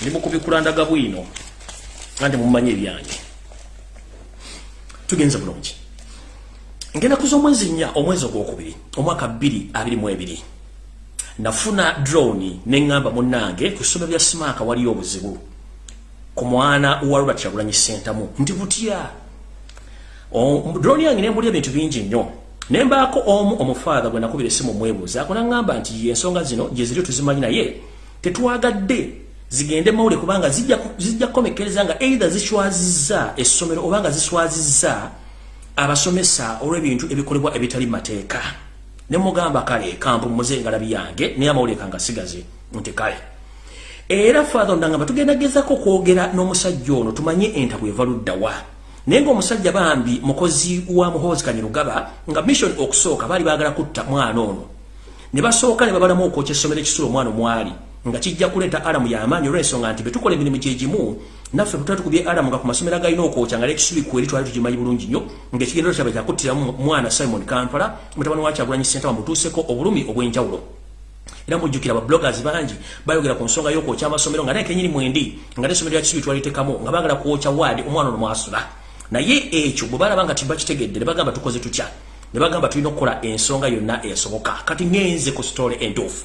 ndi mukubikulandaga bwino andi mumanye ebyange tugenze bulungi ngenda kuza omwezi nnya omwezi ogwokubiri omwaka 222 nafuna droni neŋŋamba munnange ku ssomero lya simaaka waliyo obuzibu ku mwana wa robert kyagulanyi sentamu ndi butya droni yange nembulya ebintu bingi nnyo. Nembaako omu omufaatha gwe nakubira essimu omwebuuza akunaŋŋamba nti ensonga zino gye ziri tuzimanyi naye tetwagadde zigende mawule kubanga zijja kukomekereza nga eitha ziswazizza essomero oba nga ziswazizza abasomesa olw'ebintu ebikolebwa ebitali mateeka. Ne mugamba kale kampumuze engalabi yange naye amawule kanga sigaze nti kale. Era faatha ondangamba tugendagezako okwogera n'omusajja ono tumanye entabu eva luddawa naye ngaomusajja bambi mukozi wa muhoozi kanyirugaba nga mission okusooka baali baagala kutta mwana ono. Ne basooka ne babalamu okwokya essomero ekisula omwana omwali nga kijja kuleeta alamu y'amaanyi olw'ensonga nti betukola emirimu gyegimu naffe tutatu kubye adam nga ku masomero agalina okwokya nga lekisubi kweri twali tukimanyi bulungi nnyo ng'ekigendero kyabe kyakuttiramu mwana simon kampala mutabani wa kyagulanyi senta bamutuuseko obulumi obw'enjawulo. Era mujjukira babloggers bangi bayogera ku nsonga y'okwokya amasomero nga naye kenyini mwendi nga n'essomero lya kisubi twalitekamu nga baagala kwokya waadi omwana ono mwasula naye ekyo bwe balaba nga tibakitegedde ne bagamba tukoze tutya? Ne bagamba tulina okukola ensonga yonna esoboka. Kati ngenze ku sitole entuufu.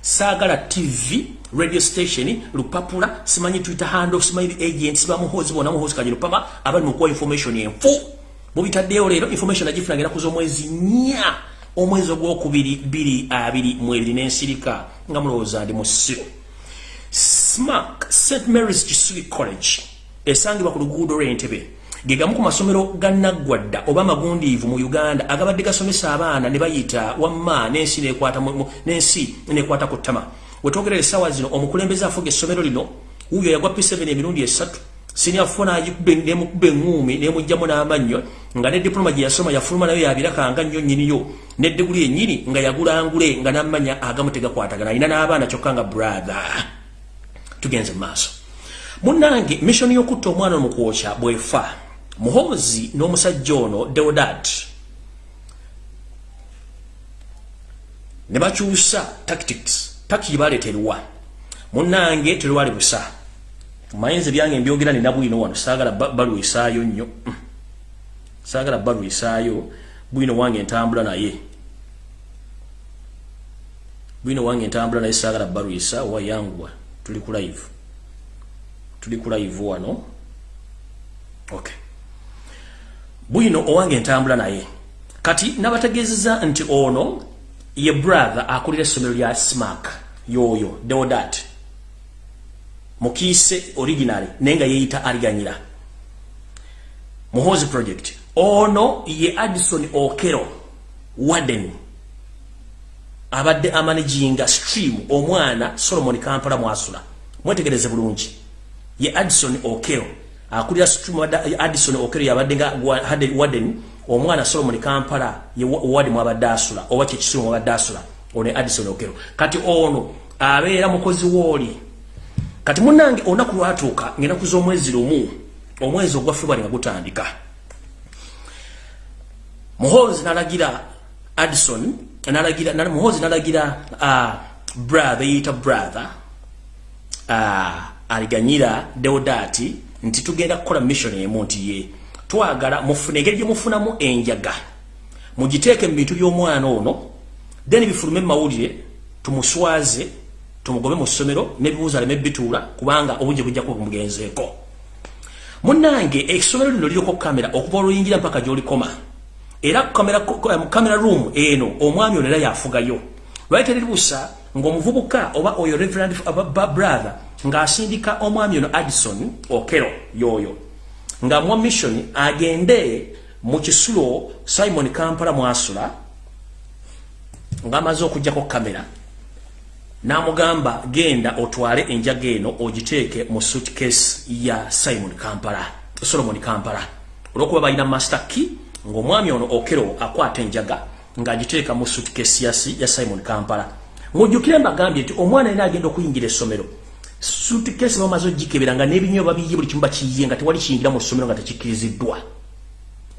Saagala tv radio station lupapula simanyi twitter handle simanyi agent siba muhozi bona muhozi kanyiro pama abali mukuwa information enfu. Mubitaddeyo leero information agifuna genda kuza omwezi nnya omwezi ogwokubiri biri abiri mwebiri n'ensirika nga mulowooza ndi musiru smack st marys kisubi college esangibwa ku luguudo lw'entebe gegamu ku masomero gannaggwadda oba magundiivu mu uganda agabadde gasomesa abaana ne bayita wamma n'ensi nekwata ku ttama. Wetwogerera essaawa zino omukulembeze afuga essomero lino wuyo yagwa p7 emirundi esatu. Siniafuna nemukuba eŋŋuumi nemugjamu n'amannyo nga ne diploma gye yasoma yafuluma nayo yabirakanga nnyo nnyiniyo ne diguli ennyini nga yagulangule nga n'amanya agamu tegakwatagana alina n'abaana kyokka nga brother. Tugenze mu maaso. Munnange missioni y'okutta omwana omukwokya bwefa muhozi n'omusajja ono deodat ne bakyusa tactics. Tactics baleeterwa munnange terwali busa. Mayinza ebyange mbyogera nina bwino wano. Saagala balwisaayo nnyo. Mm. saagala balwisaayo bwino wange ntambula naye. Bwino wange ntambula naye saagala balwisa wayanguwa tuli ku live. Tuli ku live wano. Okay bwino owange ntambula naye. Kati nabategezeza nti ono ye brother akulira essomero lya smack yoyo deodat. Mukiise original naye nga yeeyita aliganyira. Muhozi project. Ono ye addison okero warden. Abadde amanaginga stream omwana solomon kampala mwasula. Mwetegereze bulungi. Ye addison okero akulira Addison Okero yabadde nga Warden omwana Solomon Kampala ye wadi mwabadde asula oba kye kisimu mwabadde asula ono Addison Okero kati ono abeera mukozi woli. Kati munange onaku lwatuuka ngenda kuza omwezi lumu omwezi ogwa February nga gutandika. Muhozi nalagira Addison nalagira na muhozi nalagira uh, brother yita brother uh, aliganyira Deodati nti tugenda kukola mission emu nti ye twagala mufune engeri gye mufunamu enjaga. Mugiteeke mu bintu by'omwana ono then bifulume mawulire tumuswaze tumugobe mu ssomero n'ebibuuzo aleme bituula kubanga obungi bujja kuba bumugenzeeko munnange essomero lino liriko kamera okuva oluyingira mpaka gy'olikoma. Era mu kamera room eno omwami ono era yafugayo. Lwali teriribusa ng'omuvubuka oba oyo reverend brother ng'asindika omwami ono Addison Okero yoyo nga mwa mission agende mu kisulo Simon Kampala mwasula ng'amaze okujjako kamera n'amugamba genda otwale enjaga eno ogiteeke mu suitcase ya Simon Kampala Solomon Kampala. Olw'okuba balina master key ng'omwami ono Okero akwata enjaga ng'agiteeka mu suitcase ya Simon Kampala. Mujjukire mbagambye nti omwana yena agenda okuyingira essomero suitcase bamaze ogikebera nga n'ebinywa babiye buli kimu bakiyiye nga tewali kiyingira mu ssomero nga tekikkiriziddwa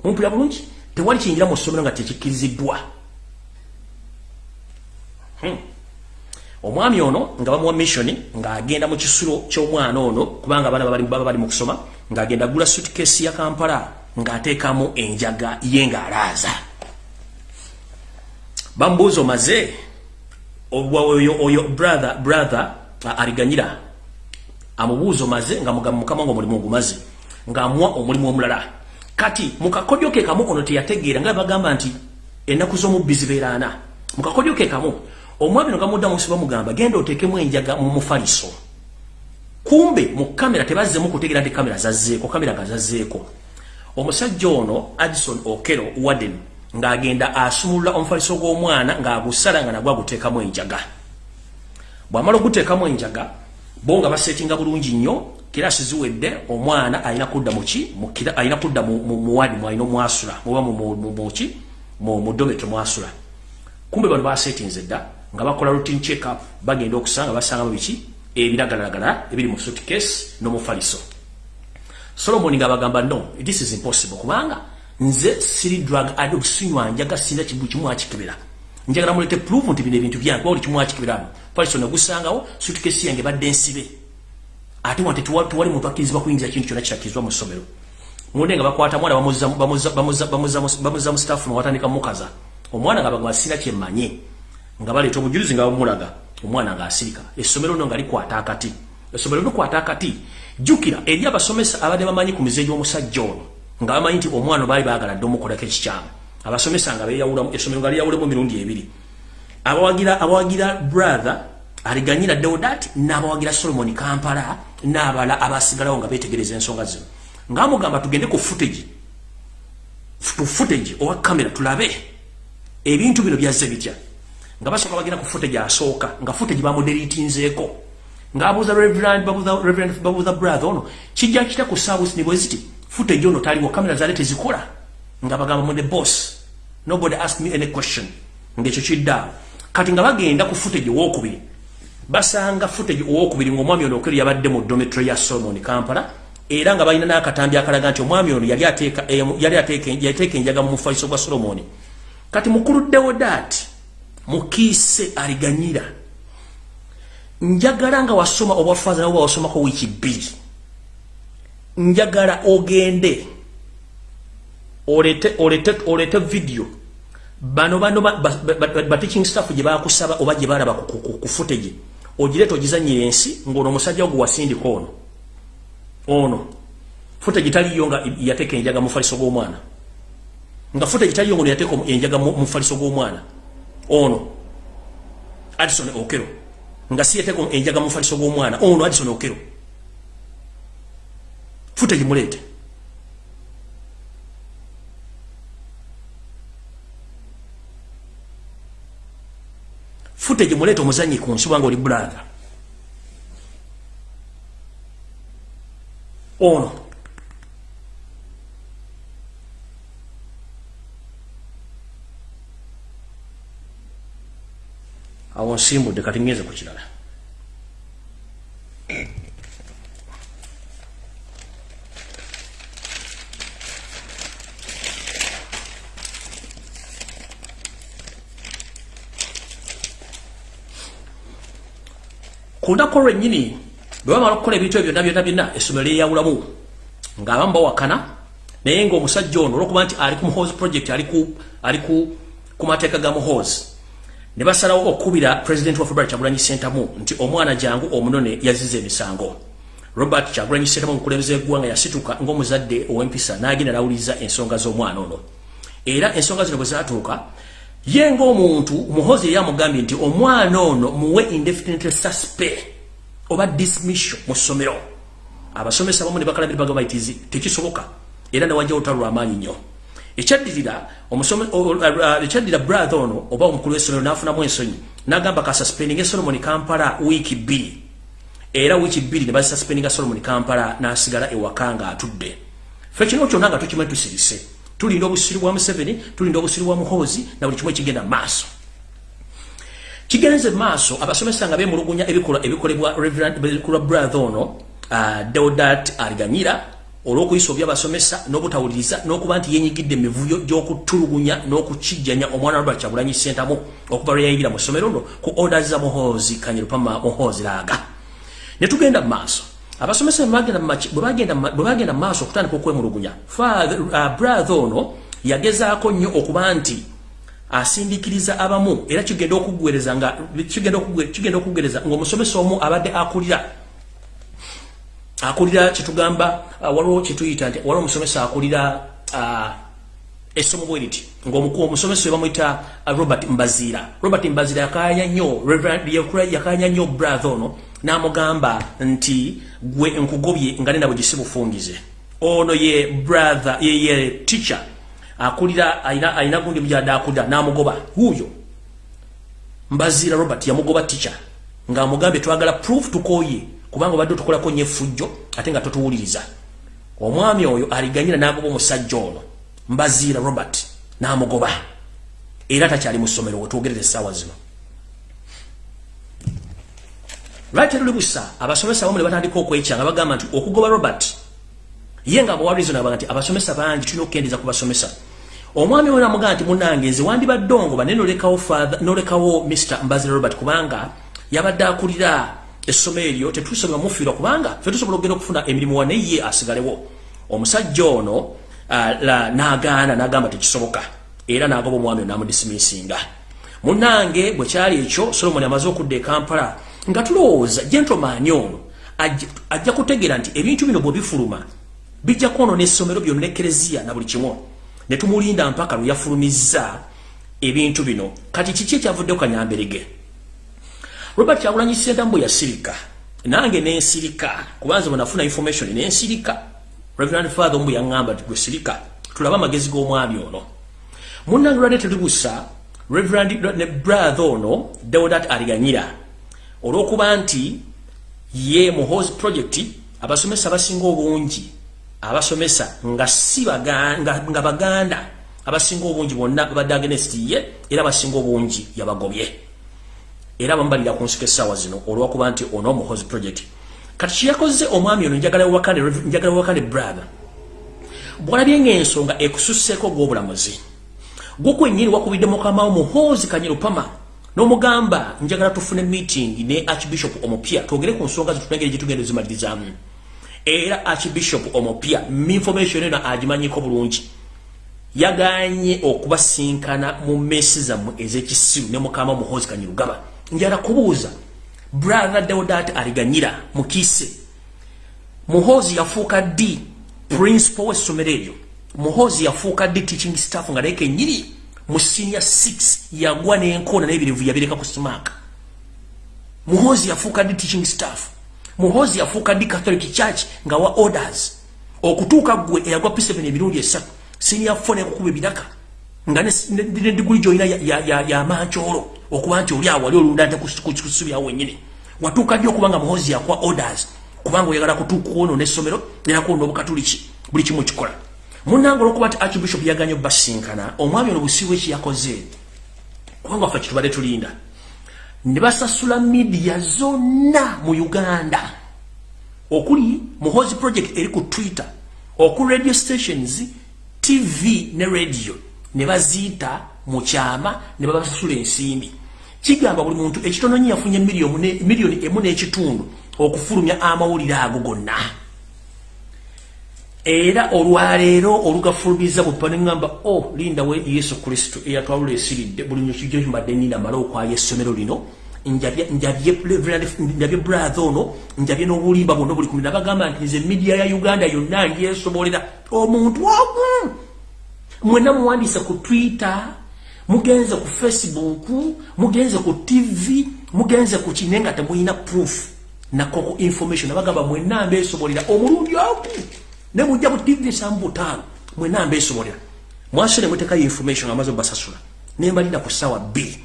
mumpulira bulungi tewali kiyingira mu ssomero nga tekikkiriziddwa hmm. omwami ono nga bamuwa mission ng'agenda mu kisulo ky'omwana ono kubanga abaana baba bali mu kusoma ng'agenda gula suitcase ya kampala ng'ateekamu enjaga ye ng'alaaza. Bamubuuza omaze oyo brother brother aliganyira amubuuzo maze nga mugamba mukama ngo omulimu ogumaze ng'amuwa omulimu omulala. Kati mu kakodyo ke kamu ono teyategeera nga bagamba nti ennaku z'omubbi zibeera ana mu kakodyo ke kamu omwami no gamuddamu si bamugamba genda oteekemu enjaga mu mufaliso. Kumbe mu kamera tebazzemu kutegeera nti kamera zazzeeko kamera nga zazzeeko. Omusajja ono addison okero warden ng'agenda asumulula omufaliso gw'omwana ng'agusala nga nagwo aguteekamu enjaga. Bw'amala oguteekamu enjaga bo nga basetinga bulungi nnyo kirasi ziwedde omwana alina kudda muki alina kudda muwadi mwalina omwasula muba muki mu dometo mwasula. Kumbe bano basetinze dda nga bakola routine check up bagenda okusanga basangamu biki? Ebiragalalagala ebiri mu suitcase n'omufaliso solomon ngabagamba no this is impossible kubanga nze siri drug addict sinywa njaga kibu kimu akikebera njagala mulete proof nti bino ebintu byange bawuli kimu akikebera paliso nagusangawo sutukesi yange badde nsibe. Ate wante tuwali muntu akkirizibwa kuyingiza kintu kyonna kitakirizwa mu ssomero. Munde nga bakwata mwana bamuza mu staffu newatandika mukaza. Omwana nga bagamba sina kyemmanye nga baleeta obujulizi nga bamulaga omwana ng'asirika essomero no nga likwata akati. Essomero likwata akati jjukira eri abasomesa abadde bamanyi ku mize gy'omusajja ono nga bamanyi nti omwana baali baagala dde omukolako ekikyamu abasomesa nga essomero nga liyawulemu mirundi ebiri. Abawagira brother aliganyira deodat n'abawagira solomon kampala n'abala abasigalawo nga beetegereza ensonga zino. Ngaamugamba tugende ku footage tu footage owa kamera tulabe ebintu bino byazze bitya? Nga basooka bagenda ku footage asooka nga footage bamuderitinzeeko. Ng'abuuza reverend babuuza reverend babuuza brother ono kijja kita ku service ne bwe ziti footage ono taliwo kamera zaali tezikola nga bagamba the boss. Nobody ask me any question. Ng'ekyo kiddaawo kati nga bagenda ku footage owokubiri basanga footage owokubiri ng'omwami ono okero yabadde mu dometry ya solomon kampala era nga balina n'akatambi akalaga nti omwami ono yali ateeka enjaga mu mufaliso gwa solomoni kati mukuluddewo daati mukiise aliganyira. Njagala nga wasoma obwafaza nabwe wasomako wiiki bbiri. Njagala ogende olete olete olete video. Bano bano ba teaching staff gye bakusaba oba gye balaba ku footage ogireeta ogizanyira ensi ng'ono omusajja ogwo wasindika ono. Ono. Footage taliyo nga yateeka enjaga mu faliso g'omwana nga footage taliyo ngono yateeka enjaga mu faliso g'omwana ono. Addison Okero. Nga si yateeka enjaga mu faliso g'omwana ono Addison Okero. Footage muleete footage muleete omuzanyi ku nsi wanga oli brother ono. Awo nsimbudde kati ngeze ku kirala ku lunaku olwennyini bwe bamala okukola ebintu ebyo byonna byonna byonna essomero lyeyawulamu ng'abamu bawakana naye ng'omusajja ono olwokuba nti ali ku muhoozi project ali ku mateeka ga muhoozi ne basalawo okukubira president wa robert kyagulanyi sentamu nti omwana jangu omunone yaziza emisango. Robert kyagulanyi sentamu omukulembeze eggwanga yasituka ng'omuzadde ow'empisa n'agenda nawuliriza ensonga z'omwana ono. Era ensonga zino bwe zaatuuka ye ng'omuntu muhozi yali amugambye nti omwana ono muwe indefinite suspect oba dismission mu ssomero. Abasomesa bamu ne bakalabira bagamba itizi tekisoboka era newajja olutalo lwamaanyi nnyo. Ekyaddirira ekyaddira brother ono oba omukulu w'essomero n'afunamu ensonyi n'agamba kasuspendinga solomon kampala wiiki bbiri. Era wiiki bbiri ne bazisuspendinga solomon kampala n'asigala ewaka nga atudde fe kino kyonna nga tukimanyi tusirise tulinda obusiru bwa museveni tulinda obusiru bwa muhoozi na buli kimu ekigenda maaso. Kigenze maaso abasomesa nga bemulugunya ebikolwa ebikolebwa reverendbikolwa brother ono uh, deodat aliganyira olw'okuyisa obyabasomesa n'obutawuliriza n'okuba nti yenyigidde emivuyo gy'okutulugunya n'okukijjanya omwana robert kyagulanyi sentamu okuva lwe yayingira mu ssomero no ku orders za muhoozi kanyirupama muhoozi laaga. Ne tugenda mu maaso abasomesa bwe bagenda maaso okutandika okwemulugunya uh, brother ono yagezaako nnyo okuba nti asindikiriza abamu era kigenda okugwereza nga kigenda okugwereza ng'omusomesa omu abadde akulira. Akulira kitugamba uh, waliwo kituyita nti waliwo omusomesa akulira uh, essomo bwe riti ng'omukulu omusomesa we bamuyita robert mbaziira. Robert mbaziira yakanya nnyo yakanya nnyo brother ono n'amugamba nti gwe nkugobye nga nena bwe gisi bufungize ono ye brother ye, ye teacher akulira aina gundi mujadde akulira n'amugoba huyo mbaziira robert yamugoba teacher ng'amugambye twagala proof tukoye kubanga obadde otukolako nnyo effujjo ate nga totuwuliriza. Omwami oyo aliganyira n'agoba omusajja ono. Mbaziira robert n'amugoba. Era takyali mu ssomero wetwogerera essaawa zino lwaki luli busa abasomesa bamu ne batandika okwekyanga bagamba nti okugoba robert. Ye nga bwawalizo nabaga nti abasomesa bangi tulina okukendeza ku basomesa. Omwami we namugaa nti munange nze wandibadde ongoba naye nolekawo nolekawo mr mbazira robert kubanga yabadde akulira essomo eryo tetusobola mufiirwa kubanga fe tusobola okugenda okufuna emirimu wa naye ye asigalewo. Omusajja ono n'agaana n'agamba tekisoboka era n'agoba omwami ono n'amudisimisinga munange bwe kyali ekyo solomoni amaze okudda e kampala nga tulowooza gentlemaani ono ajja kutegeera nti ebintu bino bwe bifuluma bijja kwonoona essomero byonna ekereziya na buli kimu. Ne tumulinda mpaka lwe yafulumizza ebintu bino. Kati kiki ekyavudde ku kanyamberege robert kyagulanyi sentambo yasirika. Nange nensirika. Kubanza bwe nafuna information nensirika. Reverend father ombu yaŋŋamba gwe sirika tulabe amagezi g'omwami ono. Munnange lwadde tetubusa reverend ne brother ono deodat aliganyira olw'okuba nti ye muhos project abasomesa basinga obungi abasomesa nga si nga baganda abasinga obungi bonna babadde against ye era basinga obungi yabagobye. Era bambalira ku nsiko essaawa zino olwakuba nti ono muhos project. Kati kyeyakoze omwami ono njagala wakane brother bwalabye ngaensonga ekususseeko gw'obulamuzi gukwenyini wakubidde mukamawo muhoozi kanyirupama n'omugamba njagala tufune meeting ne archbishop omupya twogere ku nsonga zitutengere gitugenda zimalirizamu era archbishop omupya information eno agimanyiko bulungi. Yaganye okubasinkana mu mesi zammwe ez'ekisiru ne mukama muhoozi kanyirugaba. Njala kubuuza brother deodat aliganyira mukiise muhoozi yafuuka ddi? Principal w'essomero eryo. Muhozi yafuuka ddi teaching staff nga naye kenyiri mu senior 6 yagwa n'enkoona n'ebirivu yabireka ku smaaka muhozi yafuuka ddi teaching staff. Muhozi yafuuka ddi catholic church nga wa orders. Okutuuka gwe eyagwa p7 emirundi esatu senior 4 nekukuba ebiraka. Nga nediguli gyolina yamankyolo okuba nti oli awo wali olunda nte kusubyawo wenyini watuuka ddi okuba nga muhozi yakwa orders? Kubanga oyagala kutuukaono n'essomero era kuona obukatuliki buli kimu kikola munango olwokuba ti archbishop yaganye basinkana omwami ono busiibwe eki yakoze? Kubanga ffe kitubadde tulinda. Ne basasula midiya zonna mu uganda. Okuli muhozi project eri ku twitter oku radio stations tv ne radio. Ne baziyita mu kyama ne babasasula ensimbi. Kigamba buli muntu ekitononyi yafunye miliyoni emu n'ekitundu okufulumya amawulire ago gonna era olwaleero olugafulumiza buppa neŋŋamba o oh, linda we yesu kristo. Eyatwalula esiridde buli nyokijjo kimbadde nina mala okwaya essomero lino njabye brathe ono njabye n'obulimba bwonna buli kumi nabagamba nti nze midiya ya uganda yonna ndyesobolera omuntu omu! Mwenna muwandiise ku twitter mugenze ku facebook mugenze ku tv mugenze ku kine nga temulina proof nakoko information. Nabagamba mwenna mbesobolera omulundi omu ne mujja bu TV sambu tano mwe nambe esobolera mwasire muteka information amazo basasula ne mbalina ku sawa B.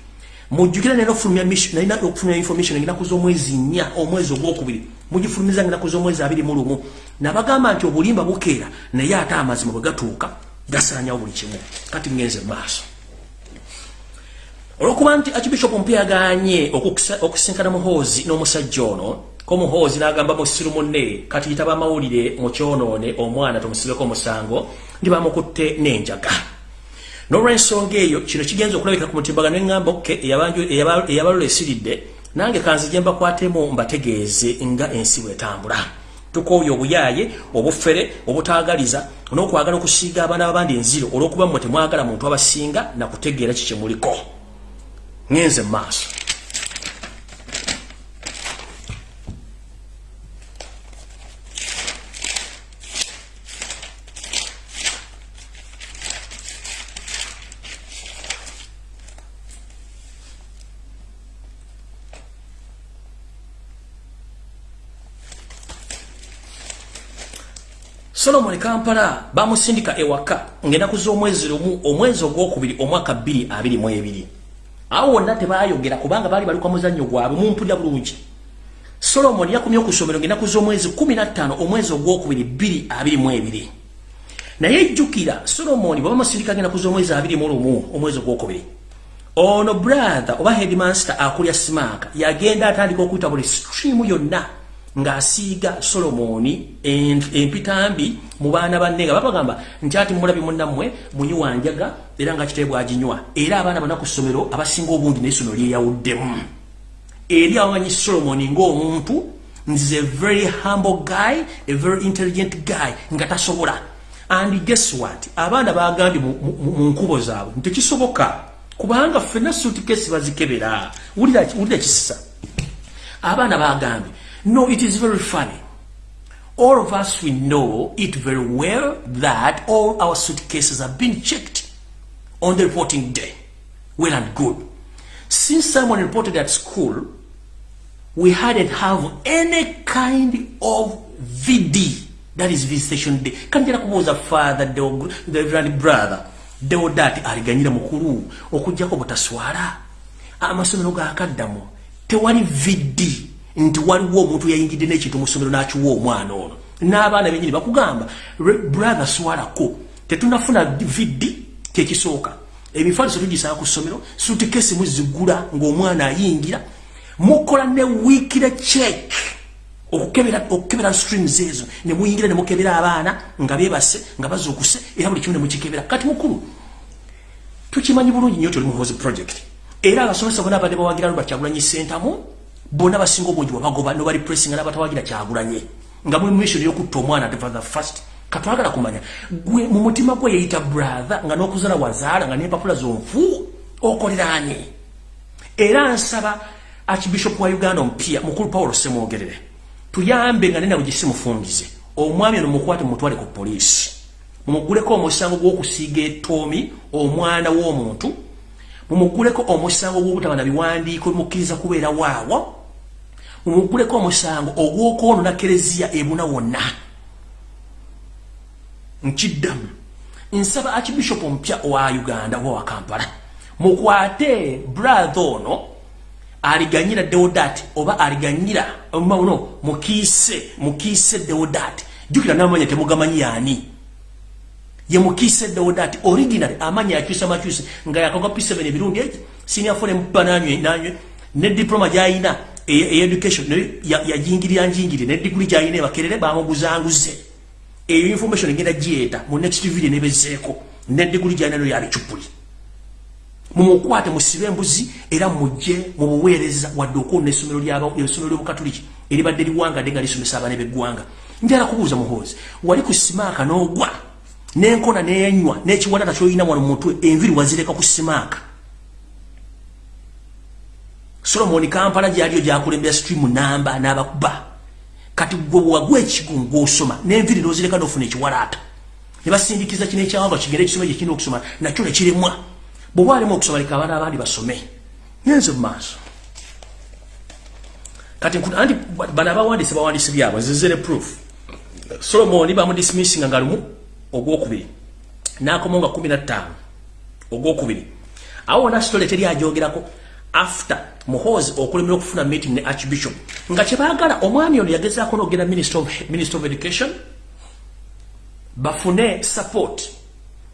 Mujukira neno fulumya mission na ina okufuna information ngina kuzo mwezi nya omwezi ogwokubiri. Mujifulumiza ngina kuzo mwezi abiri mulumu nabagamba nti obulimba bukeera naye ate amazima bwe gatuuka gasanya buli kimu. Kati ngenze maaso. Olwokuba nti archbishop mpya aganye okusinkana muhoozi n'omusajja ono ko muhoozi n'agamba musiru munne kati yitaba amawulire mu kyonoone omwana tumusibeko omusango ndi bamukutte n'enjaga. N'olw'ensonga eyo kino kigenza okulabika ku mutimbaga neŋŋamba oke eyabalula esiridde nange kanzije mbakwatemu mbategeeze nga ensi bwetambula. Tukooye obuyaaye obufere obutaagaliza n'okwagala okusiiga abaana babandi enziro olw'okuba mmwe temwagala muntu abasinga nakutegeera kikyemuliko ŋenze mu maaso solomoni kampala bamusindika ewaka ngaenaku z'omwezi lumu omwezi ogwokubiri omwaka 222 awo wonna tebayogera kubanga baali baluka muzannyo gwabwe mumpulira bulungi. Solomoni yakumye okusomero ngaenaku z'omwezi 15 omwezi ogwokubiri 222 naye ejjukira solomoni bwe bamusindika ngaenaku z'omwezi 21 omwezi ogwokubiri. Ono brother oba headmaster akulya simaaka yagenda atandika okuyita buli streamu yonna ng'asiiga solomoni empitambi mu baana banne nga babagamba nti ati mulabi munnammwe muyiwanjaga era nga kitae bwaginywa era abaana bana ku ssomero abasinga obungi nayesono lyeyawuddemu. Eri abamanyi solomoni ng'omuntu nzize very humble guy a very intelligent guy nga tasobola. And guess what? Abaana bagambye mu nkubo zaabwe ntekisoboka kubanga ffenna suutikesi bazikebera. Wulira kisisa abaana bagambye No, it is very funny. All of us, we know it very well that all our suitcases have been checked on the reporting day. Well and good. Since someone reported at school, we hadn't have any kind of VD, that is visitation day. Kanjira kubuza father, the, the reverend brother, deodati aliganyira mukuru, okujjako butaswala. Amasomero ga akaddamu, tewali VD nti waliwo omuntu yayingidde n'ekintu mu ssomero n'akiwa omwana ono. N'abaana benyini bakugamba brother swalako tetunafuna vidi kyekisooka. Emifaaliso tugisaba ku ssomero sutikesi muzigula ng'omwana ayingira mukola ne wiikire check okukebera streams ezo. Ne muyingira ne mukebera abaana nga beebase nga bazuukuse era buli kimu ne mukikebera. Kati mukulu tukimanyi bulungi nnyo tuli muhozi project. Era abasomesa bonna abadde bawagira lubert kyagulanyi sentamu bona basinga obungi wabagoba nobali pressing na batawagira kyagulanye. Nga muli mission yokutta omwana for the first katwagala kumanya. Gwe mu mutima gwe yeyita brother nga n'okuzala wazaala nga n'empapula zonfu okoleranye. Era nsaba archbishop wa uganda omupya mukulu paulo semwogerere tuyambe nga nenabwe gisimufungize omwami ono mukwate mumutwale ku poliisi. Mumuguleko omusango gw'okusiiga etoomi omwana w'omuntu. Mumuguleko omusango gw'obutaba na biwandiiko bimukkiriza kubeera waawo umuguleko omusango ogw'okwonona kereziya ebuna wonna. Nkiddamu. Nsaba archbishop omupya wa uganda oba wa kampala mukwate brother ono aliganyira deodat oba aliganyira no mukiise mukiise deodat. Jukira namanya temugamanyi yani ye mukiise deodat original amanya yakyusa makyuse nga yakoga p7 ebirundi eki senior fone mpananywe nanywe ne diploma gyayina education yajingirira njingiri ne degree jayine bakerere bamuguzanguze eyo information ngenda jieta mu next video nebezeeko ne degree jayine no yali chupuli mumukwate musibe embuzi era mujje mu buweereza wadde okuona essomero essomero ly'obukatuliki eribadde liwanga denga lisomesa abaana b'eggwanga. Njala kubuuza muhoozi wali ku simaaka n'ogwa? N'enkona n'enywa n'ekiwanata ky'olina wano mu mutwe enviri wazireka ku simaaka solomoni kampala gyaliyo gyakulembera stream namba n'abakuba. Kati gwe wagwa ekigungu osoma n'enviri nozireka nofuna ekiwalaata. Ne basindikiza kino ekyawanga kigenda ekisoma gyekirina okusoma nakyo nekiremwa bweoba alemu okusoma leka abaana abandi basome. Nyenze mu maaso. Kati anti bano abawandise bawandise byabwe zizere proof. Solomoni bamudismissinga nga lumu ogwokubiri nakomo nga 15 ogwokubiri. Awo wona sitole teri ajogerako after muhozi okulemera okufuna meeting ne archbishop. Nga kyebagala omwami ono yagezaako nogenda minister minister of education bafune support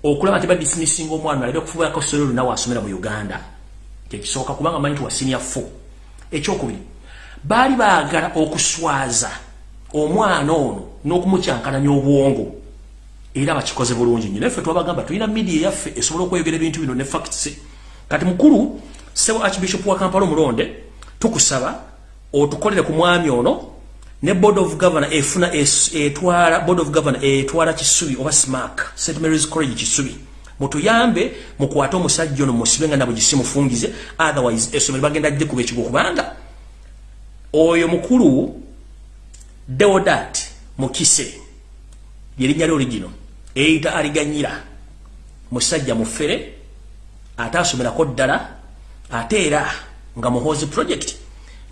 okulaba nti badismissinga omwana alabe okufubako solo lunawe asomera mu uganda. Kyekisooka kubanga manyi nti wa senior fo ekyokubiri baali baagala okuswaza omwana ono n'okumukyankananya obwongo era bakikoze bulungi nnyo naffe twabagamba tulina media yaffe esobola okweyogera ebintu bino ne facts. Kati mukulu sebo archbishop wa kampala omulonde tukusaba otukolere ku mwami ono ne board of governor efuna etwala board of governor etwala kisubi oba smack st mary's college kisubi mutuyambe mukwate omusajja ono musibe nga nabwe gisimufungize otherwise esomero bagenda jje kuba ekigo kubanga oyo mukulu deodat mukise lyerinnya lyo ligino eyita aliganyira musajja mufere ate asomerako ddala ate era nga muhozi project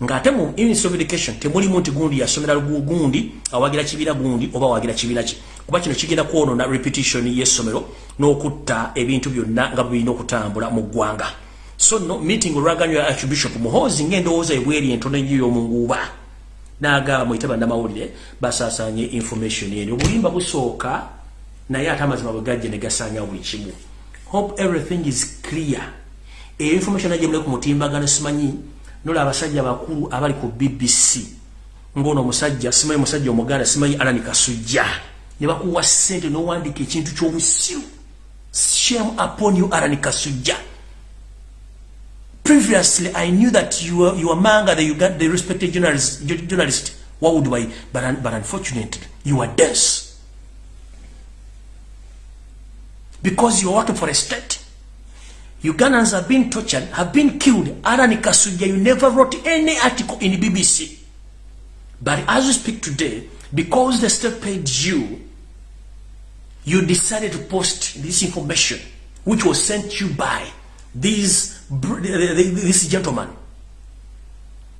ng'ate mu ministry of education temulimu nti gundi yasomera gundi awagira kibiina gundi oba awagira kibiina ki. Kuba kino kigenda kwonona repetition y'essomero n'okutta ebintu byonna nga birina okutambula mu ggwanga. So no meeting olwaganywa ya archbishop muhozi ng'endowooza ebweri entono ennyo y'omunguuba n'agamba muyite bannamawulire basaasanye information eno. Obulimba busooka naye ate amazima bwe gajje ne gasaanya buli kimu. Hope everything is clear information ajemule ku mutimbagano simanyi nola abasajja bakulu abali ku BBC ngono omusajja simanyi musajja omuganda simanyi alani kasujja. Ne bakuwa ssente n'owandiika ekintu ky'obusiru shame upon you alani kasujja. Previously i knew that you were, you were manga the, got the respected journalist, journalist what would I, but, but unfortunately you are dense because you are working for a state Ugandans have been tortured, have been killed. Arani Kasuja, you never wrote any article in the BBC. But as we speak today, because the state paid you, you decided to post this information, which was sent you by this, this gentleman,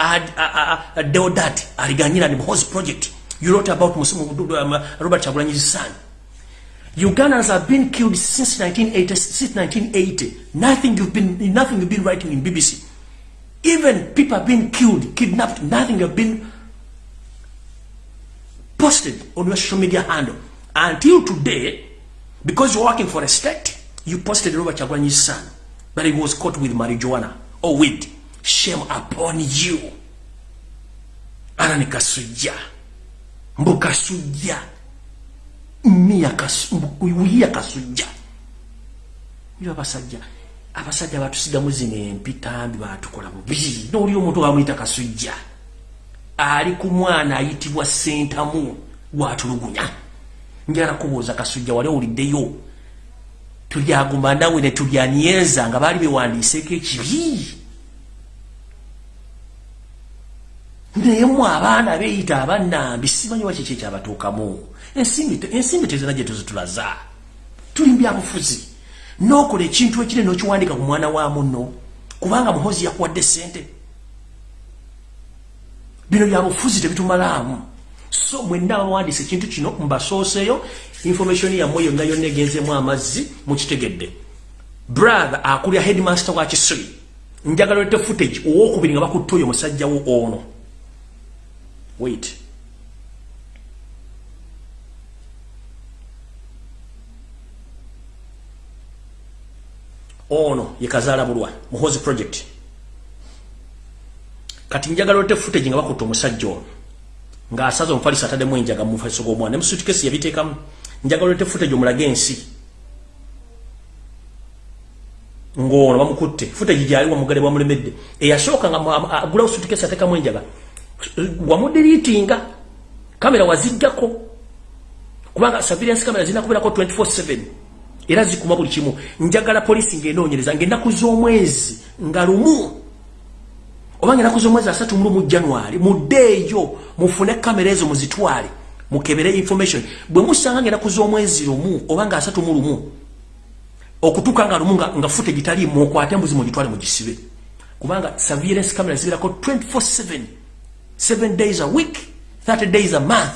Ad, uh, uh, Deodat Ariganyina, the Mhozi project. You wrote about um, Robert Chagulanyi's son. Ugandans have been killed since 1980. Since 1980, nothing you've been, nothing you've been writing in BBC. Even people have been killed, kidnapped. Nothing have been posted on your social media handle until today. Because you're working for a state, you posted Robert Chagulanyi's son, but he was caught with marijuana or weed. Shame upon you. Arani kasuja, mbukasuja. Miya kasujja. Yo abasajja abasajja batusigamu zino empitambi batukola bubi noli omuntu bamuyita kasujja ali ku mwana ayitibwa sentamu watulugunya. Njala kubuuza kasujja wali owuliddeyo? Tulyaguma nawe ne tulyanyeza nga baali bewandiiseeko ekibi. Naye mu abaana beeyita abannambi simanyi wakiki ekyabatuukamu ensimbi tezina gye tuzitulaza. Tuli byabufuzi nokola ekintu ekire nokiwandika ku mwana wa muno kubanga muhozi yakuwadde sente bino byabufuzi tebitumalamu. So mwenna bawandisa ekintu kino mbasooseyo information yammwe yonna yonna egenzemu amazzi mukitegedde. Brother akulya headmaster wa kisiri njagala lete footage owokubiri nga bakutta oyo musajjawo ono. Wait ono yekazaala bulwa muhozi project. Kati njagala ote footage nga bakutta omusajja ono ng'asaza omufalisa ataddemu enjaga mumufaliso g'omwana ne musuitkesi yabiteekamu. Njagala ote footage omulage ensi. Ng'ono bamukutte. Footage gyali wamugale bwamulemedde eyasooka nga agulawo suitkesi ateekamu enjaga. Wamudiriitinga. Kamera wazijjako kubanga surveillance kamera zirina kubeerako 24/7 era zikuma buli kimu. Njagala polisi ng'enoonyereza ng'ennaku z'omwezi nga lumu. Oba ng'ennaku z'omwezi asatu mu lumu januari mudde eyo mufune kamera ezo muzitwale mukebere information. Bwe musanga ng'ennaku z'omwezi lumu oba nga asatu mu lumu okutuuka nga lumu nga fute gitaliimu okwate mbuzi mugitwale mugisibe. Kubanga surveillance kamera zibeerako 24/7 7 days a week 30 days a month.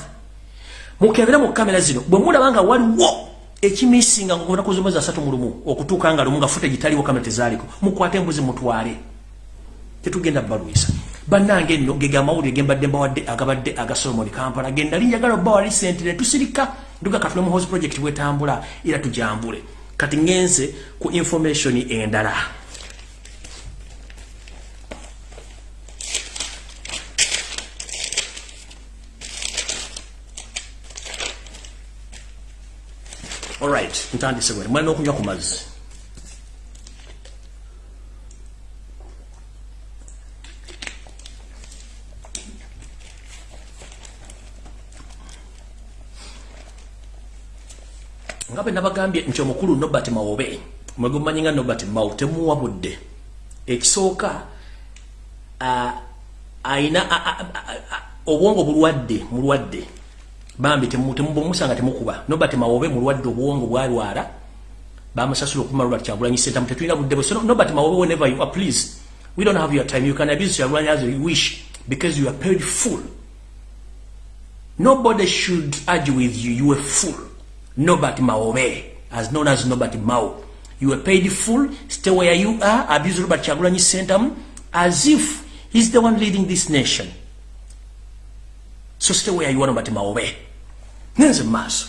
Mukebere mu kamera zino bwe mulabanga waliwo ekimisinga ngona kuzomeza asatu mu lumu okutuuka nga lumu nga fute gitaliwo kamera tezaaliko mukwate embuzi mutwale. Tetugenda baluisa bannange nno gega amawulire gembadde mbawadde agabadde aga solomoni kampala genda linjagala obbawa lisente ne tusirika. Nduga katule mu house project bwetambula era tujambule. Kati ngenze ku information endala alright ntandise bwe mwalina okunywa ku mazzi nga bwe nabagambye nti omukulu nobert mawobe mwege mumanyi nga nobert mawo temuwa budde. Ekisooka ayina obwongo bulwadde mulwadde bambi temubomusanga temukuba nobert mawobe mulwadde obwongo bwalwala bamusasula okuma robert kyagulanyi sentamu tetulina budde bwe so nobert mawobe whenever you are please we don't have your time. You can abuse kyagulanyi as you wish because you are paid full. Nobody should argue with you. You are full. Nobert mawobe as known as nobert mao you are paid full. Stay where you are. Abuse robert kyagulanyi sentamu as if he's the one leading this nation. So stay where you are nobert mawobe ngenze maaso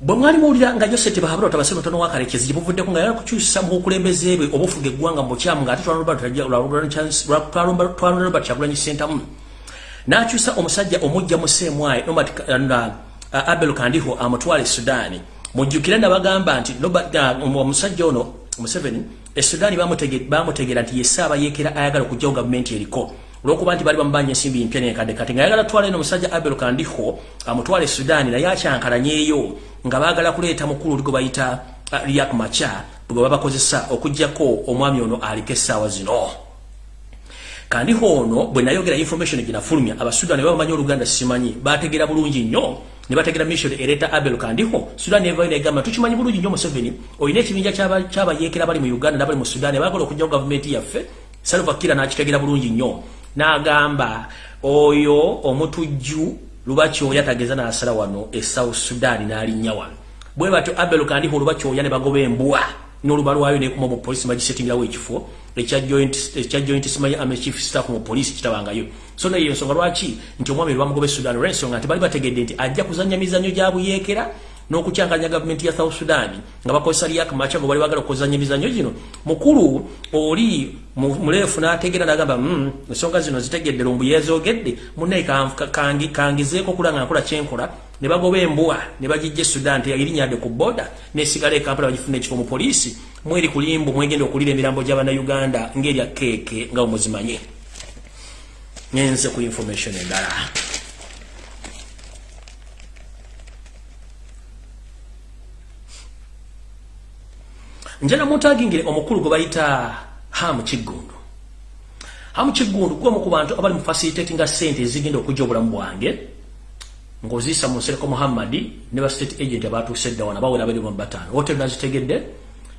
bwe mwali muwulira nga joseti bahabula otabasebe tono wakarekezi gyebuvuddeko nga yalakukyusa mu bukulembeze bwe obufuga eggwanga mu bukyamu ng'ate twalonda robert kyagulanyi sentamu n'akyusa omusajja omujja mu seemwayi nobat abel kandiho amutwala e sudaani mujjukire nabagamba nti omusajja ono museveni e sudaani bamutegeera nti yesaaba yeekera ayagala okugjawo gavumenti eriko. Olwokuba nti bali bamubanja ensimbi empya nekadde. Kati nga yagala twala eno omusajja abel kandiho amutwala e sudaani naye akyankalanyeeyo nga baagala kuleeta mukulu oli gwe bayita uh, riak macha bwe babakozesa okugjako omwami ono aliko essaawa zino. Kandiho ono bwe nayogera information ginafulumya abasudan babamanyi oluganda simanyi bategeera bulungi nnyo ne bategeera mission ereeta abel kandiho sudan evayo negamba tukimanyi bulungi nnyo museveni olina ekibinja kyabayeekera bali mu uganda nabali mu sudan baagala okujjako gavumenti yaffe salvakira nakitegeera bulungi nnyo. N'agamba oyo omutujju lubakyoya tageza nasala wano e south sudan n'alinnya wano. Bwe batyo abel kandiho olubakyoya ne bagoba embwa n'oluba lwayo nekuma mu polisi magisetingirawo ekifo ekya joint simanyi ame chief staff mu polisi kitabangayo. So naye ensonga lwaki nti omwami lwamugoba e sudan olw'ensonga nti bali bategedde nti ajja kuzanya mizanyo gya buyeekera n'okukyanganya gavumenti ya south sudan nga bakozesa liak macha ngo bali bagala okuzanya emizanyo gino. Mukulu oli muleefu n'ategeera n'agamba mm, ensonga zino zitegedde lumbu yeezogedde. Munnaye kangizeeko okula nga nakola kyenkola. Ne bagoba embwa ne bagijja e sudan teyayirinyadde ku boda nesigala ekampala bagifuna ekifo mu poliisi. Mweri kulimbu mwegenda okulira emirambo gy'abannayuganda ng'erya keeke nga omuzimanye ngenze ku information endala njana mutagingire omukulu gwe bayita hamu kiggundu. Hamu kiggundu gwomu ku bantu abali mu facilitating sente ezigenda okujja obulamu bwange ng'oziisa mu nsereko muhammadi ne ba state agent abatuuse dda wana bawera abiri mu bataano. Hotel nazitegedde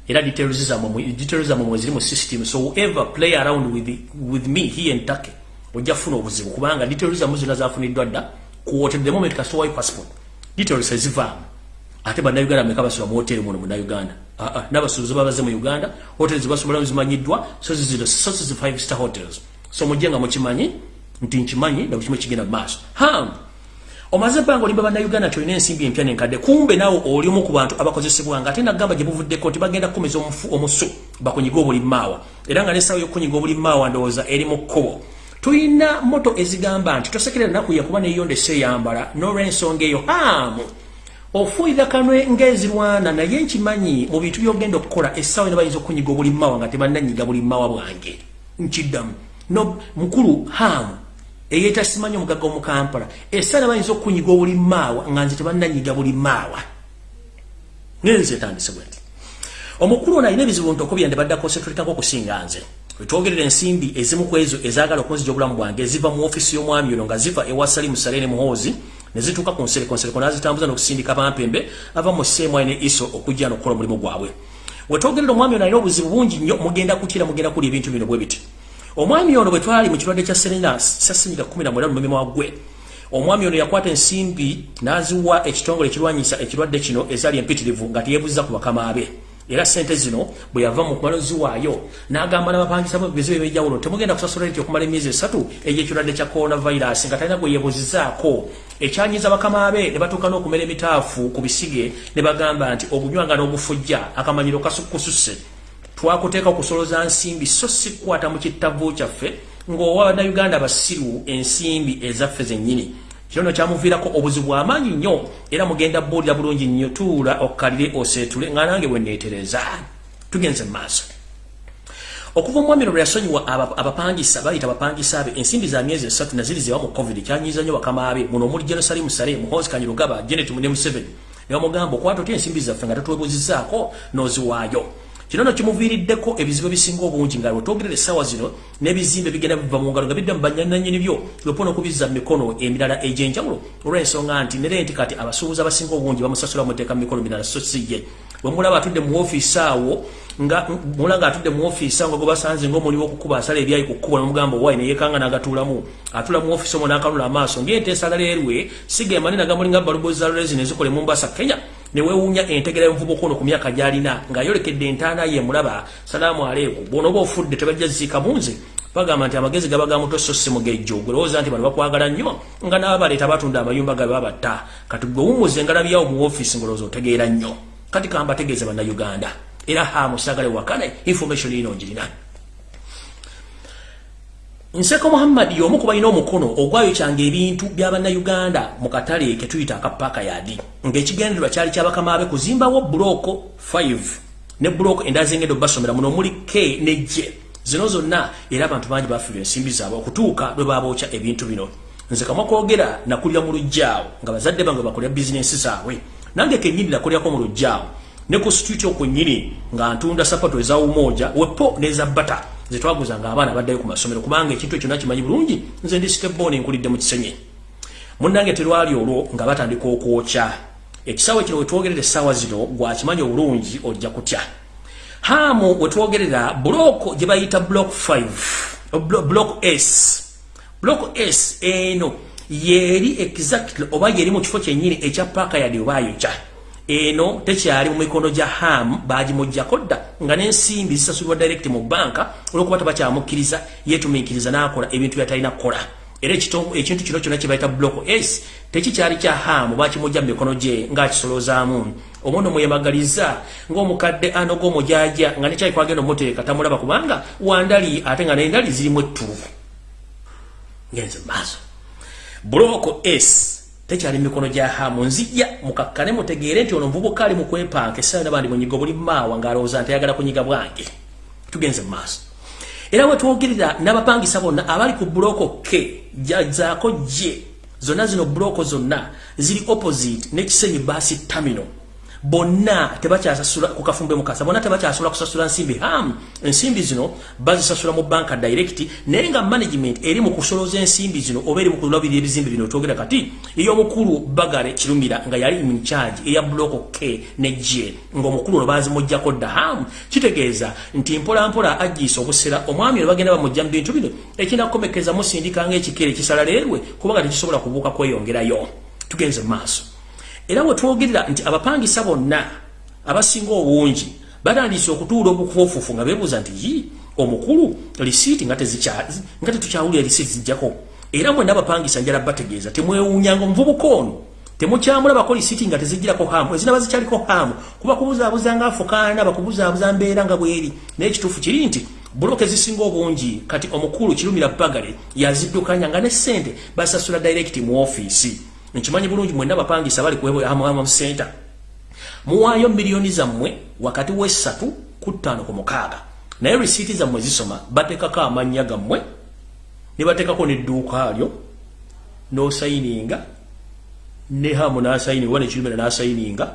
era zammwe mwe ziri mu system. So whoever play around with, with me here in turkey ojja kufuna obuzibu. Kubanga zammwe zonna zafuniddwa dda ku hotel the moment kasowayo passport details ezivaamu ate bannayuganda meka basula mu hoteri muno munnayuganda ah, ah, n'abasuubuzi babaze mu uganda hoteri zibasobola zimanyiddwa so zizino so zizi five star hotels. So mujje nga mukimanyi nti nkimanyi nakukimu ekigenda mu maaso. Ham! Omaze ebbanga olimba bannayuganda nti olina ensimbi empya nenkadde kumbe naawe oli omu ku bantu abakozesebwanga ate nagamba gye buvuddeko nti bagenda kukumiza omufu omusu bakunyiga obulimaawa era nga nesawo yokunyiga obulimaawa ndowooza eri mu kkubo. Tulina moto ezigamba nti tosekerera naku yakuba neyonda eseyambala n'olwensonga eyo. Hamu ofuuyira kanwe ng'ezirwana naye nkimanyi mu bintu byogenda okukola essaawa ne bayinza okunyiga obulimmawa nga tebannanyiga bulimmawa bwange. Nkiddamu. No mukulu hamu eyeeta simanyi omugaga omukampala essaawa ne bayinza okunyiga obulimmaawa nga nze tebannanyiga bulimmaawa ngenze etandise bwe nti omukulu ono alina ebizibu nti okubira ndibaddako setulikako okusinga nze. Wetwogerera ensimbi ezimu ku ezo ezaagala okunzija obulamu bwange eziva mu ofisi y'omwami ono nga ziva ewa salimu salene muhoozi nezituuka ku nsereko nsereko nazitambuza n'okusindika bampembe ava mu seemwayi ne iso okujja n'okukola omulimu gwabwe. Wetwogerera omwami ono alina obuzibu bungi nnyo mugenda kutira mugenda kuli ebintu bino bwe biti. Omwami ono bwe twali mu kirwadde kya serena sasenyiga 19 mu mumima gwe omwami ono yakwata ensimbi n'aziwa ekitongole ekirwanyisa ekirwadde kino ezaali empitirivu nga teyeebuziza ku bakama be era sente zino bwe yava mu kumalozi waayo n'agamba n'abapangisa bizibu ebyejawulo temugenda kusasula nti okumala emyezi esatu egyekirwadde kya coronavirus nga talina gwe yeebuzizaako. Ekyanyiza bakama be ne batuuka n'okumera emitaafu ku bisige ne bagamba nti obunywanga n'obufujja akamanyiro kasukususe twakuteeka okusoloza nsimbi so si kukwata mu kittavu kyaffe ng'owa bannayuganda basiru ensimbi ezaffe zennyini kino kyamuviirako obuzibu amaanyi nnyo era mugenda buulira bulungi nnyo tuula okkalire oseetule nga nange bweneetereza tugenze mu maaso. Okuva omwami no lwe yasonyiwa abapangisa bayita abapangisa be ensimbi za myezi esatu naziri zewa mu covid kyanyiza nnyo bakama be. Muno omuli jerusalemu sale muhozi kanyirugaba genet mune museveni ne bamugamba okwata otya ensimbi zaffe nga tatwebuzizaako n'oziwaayo kino no kimuviiriddeko ebizibu ebisinga obungi nga lwetwogerera essaawa zino n'ebizimbe bigenda biva mu ngalo nga bidda mu bannanyini byo lwepona okubizza mu mikono emirala egy'enjawulo. Olw'ensonga nti nere nti kati abasuubuzi abasinga obungi bamusasula muteeka mu mikono mirala so si ye. Bwe mulaba atudde mu ofiisi awo nga mula nga atudde mu ofiisi awo nga gwe basanze ng'omulimu okukuba asala ebyayi ku kkubo nomugamba owayi neyekanga n'agatuulamu. Atula mu ofiisi omwo n'akanula amaaso ng'enteesa laleerwe sigema nenagamuli nga balubozi za lulezi nezikole mu mbasa kenya newewunya entegera envubuka ono ku myaka gyalina ng'ayolekedde entaana ye mulaba salaamu aleeku bw'onooba ofudde tebajja ziika munze bagamba nti amagezi gaba gamuto so si mugejjo gwelowooza nti bano bakwagala nnyo nga naba baleeta batunda amayumba gabe babatta kati gwe wumuze ngalabyao mu ofiisi ngolowooza otegeera nnyo. Kati kamba tegeeza bannayuganda. Era hamusagale wakane information ino njirina nseko muhammad y'omu ku balina omukono ogwayokyanga ebintu by'abannayuganda mu katale ke tuyita akapaaka yadi. Ng'ekigendererwa kyali kyabakama abe kuzimbawo buloko 5 ne buloko endala zengedde obasomera muno omuli k ne j. Zino zonna era abantu bangi bafiirwa ensimbi zaabwe okutuuka lwe babookya ebintu bino. Nze kamwa kwogera nakulira mu lujjaawo nga bazadde bange bakolera bizinensi zaabwe. Nange kennyini nakulyako mu lujjaawo ne ku situti okwennyini nga ntunda sapato eza umoja wepo neza bata zetwaguzanga abaana baddayo ku masomero kubanga ekintu ekyo nakimanyi bulungi. Nze ndi steboni nkulidde mu kisenyi. Munnange terwali olwo nga batandika okwokya. Ekisaawe kino wetwogerera essaawa zino gwakimanyi obulungi ojja kutya. Hamu wetwogerera buloko gye bayita block 5 block s. Block s eno yeri exactly oba yeri mu kifo kyennyini ekya paaka yadi obayokya eno tekyali mu mikono gya ham bagimuggyako dda nga n'ensimbi zisasulibwa direct mu banka olwokuba tabakyamukkiriza yeetumiikiriza n'akola ebintu byatalina kukola. Era ekintu kino kyonna kyebayita block s tekikyali kya hamu bakimujja mu mikono gye ng'akisolozaamu. Omwono mweyamagaliza ng'omukadde anoga omujaja nga nekyali kwagenda omuteeka tamulaba kubanga wandali ate nga nendali zirimu ettuufu. Ngenze maaso block s tekyali mikono gya hamu. Nzijja mukakkane mutegeere nti ono muvubuka ali mu kwepanka. Essaayo nabandi munyiga buli maawa ng'alowooza nti ayagala kunyiga bwange. Tugenze mu maaso. Era wetwogerera n'abapangisa bonna abali ku buloko ke jazaako gye zonna zino buloko zonna ziri opposite n'ekisenyi baasi tamino bonna tebakyasasula ku kafumbe mukasa bonna tebakyasula kusasula nsimbi. Ham ensimbi zino bazisasula mu banka direct naye nga management eri mu kusoloza ensimbi zino oba eri mu kulabirira ebizimbe bino twogera kati ey'omukulu bagale kirumira nga yali in charge eya bloko k ne j ng'omukulu ono bazimuggyako dda. Ham kitegeeza nti mpolampola agiisa obusera omwami ono bagenda bamugja mu bintu bino ekinakomekeza musindika ng'ekikere kisala leerwe kubanga tekisobola kubuuka kweyongerayo. Tugenze mu maaso era wetwogerera nti abapangisa bonna abasinga obungi batandise okutuula obukufuufufu nga beebuuza nti yi omukulu lisiiti nga tetukyawulira lisiiti zijjako? Era mwena abapangisa njala bategeeza temwewuunyanga omuvubuka ono? Temukyamulabako lisiiti nga tezijjirako hamu ezinaba zikyaliko hamu kuba kubuzaabuza nga afukaana bakubuzaabuza mbeera nga bweri. Naye ekituufu kiri nti buloke zisinga obungi kati omukulu kirumira bagale yaziddukanya nga ne ssente basasula direct mu ofiisi nkimanyi bulungi mwenna abapangisa bali kuhamamu center muwaayo miliyoni zammwe wakati w'essatu ku ttaano ku mukaaga. Naye risiiti zammwe zisoma bateekako amannya gammwe ne bateekako n'edduuka lyo n'osayininga ne hamu n'asayininga oba nekirumira n'asayininga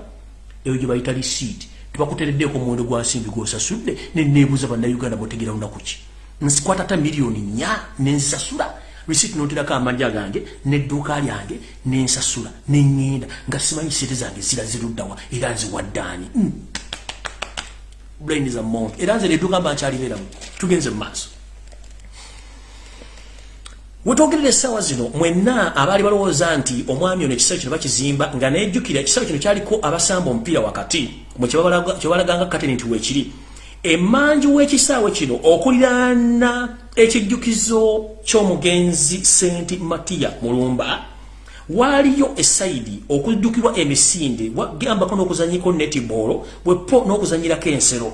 eyo gye bayita risiiti. Tebakutereddeeko muwendo gwa nsimbi gw'osasudde ne neebuuza bannayuganda mutegeera lunaku ki. Nsikwatata miliyoni nnya nenzisasula receipt noterako amanja gange nedduuka lyange nensasula neŋŋenda nga simanyi sente zange zira ziruddawa era nziwaddaani mm. brain is a monk era nze nedduuka mba nkyalibeeramu tugenze mu maaso. Wetwogerera essaawa zino mwenna abaali balowooza nti omwami ono ekisaawe kino bakizimba nga nejjukira ekisaawe kino kyaliko abasamba omupiira wakati kyebalaganga kateni nti weekiri emanju w'ekisaawe kino okuliraana ekijjukizo ky'omugenzi senti matiya mulumba waaliyo esaidi okujjukirwa emisinde wagambako n'okuzanyiko netibolo bwepo n'okuzanyirako ensero.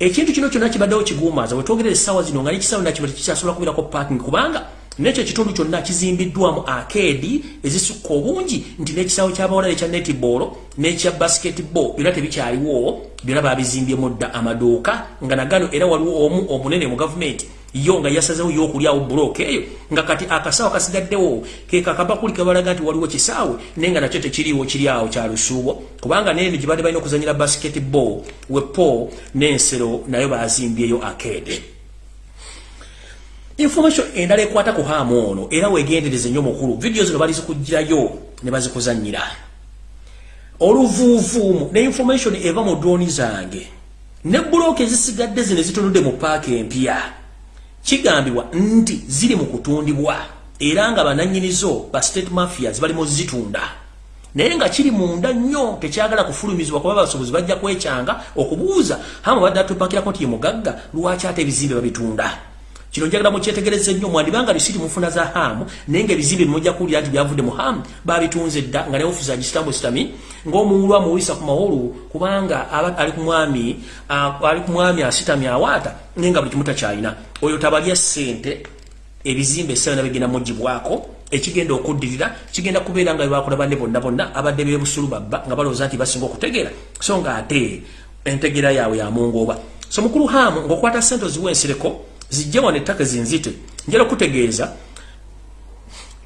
Ekintu kino kyonna kibaddewo kigumaza wetwogerera essaawa zino nga nekisaawe nakiba tekikyasobola kubeerako parking kubanga nekyo ekitundu kyonna kizimbiddwamu akedi ezisukka obungi nti n'ekisaawe ky'abawala ekya netibolo n'ekya basketball byonna tebikyaliwo byonna babizimbyemu dda amaduuka nga nagano era waliwo omu omunene mu gavumenti yo nga yasazewo yokulyawo bulooka eyo nga kati akasaawa kasigaddewo kekakabakuli kabalaga nti waliwo kisaawe naye nga nakyo tekiriiwo kiri awo kya lusuubo. Kubanga neno gye badde balina okuzanyira basketball wepo n'ensero nayo bazimbyeyo akede information endala ekwata ku haamu ono era wegendereze nnyo mukulu vidiyo zino balizikugirayo ne bazikuzanyira oluvuuvuumu ne information eva mu drooni zange. Ne bulooka ezisigadde zino ezitunudde mu paaka empya kigambibwa nti ziri mu kutundibwa. Era nga bananyinizo ba state mafias bali mu zitunda. Naye nga kiri munda nnyo tekyagala kufulumizibwa kuba abasobozi bajja kwekyanga okubuuza hama badde atupakirako nti ye mugagga lwaki ate ebizimbe babitunda kino njagala mukyetegereze nnyo mwandibanga bisiti mufuna za hamu naye nga ebizimbe bimujja kuwulira nti byavudde mu hamu babitunze dda nga ne ofisi agisitamu sitami ng'omuwulu amuwisa ku mawolu kubanga ali ku mwami ali ku mwami asitami awaata naye nga buli kimu takyalina. Oyo tabalya ssente ebizimbe essaawa nabigenda mugibwako ekigenda okuddirira kigenda kubeera nga bebakola banne bonna bonna abadde bebusulu babba nga balowooza nti basinga okutegeera so nga ate entegeera yaabwe yamungooba so mukulu hamu ng'okwata sente oziwa ensireko zijja wano ettaka zinzite. Njala okutegeeza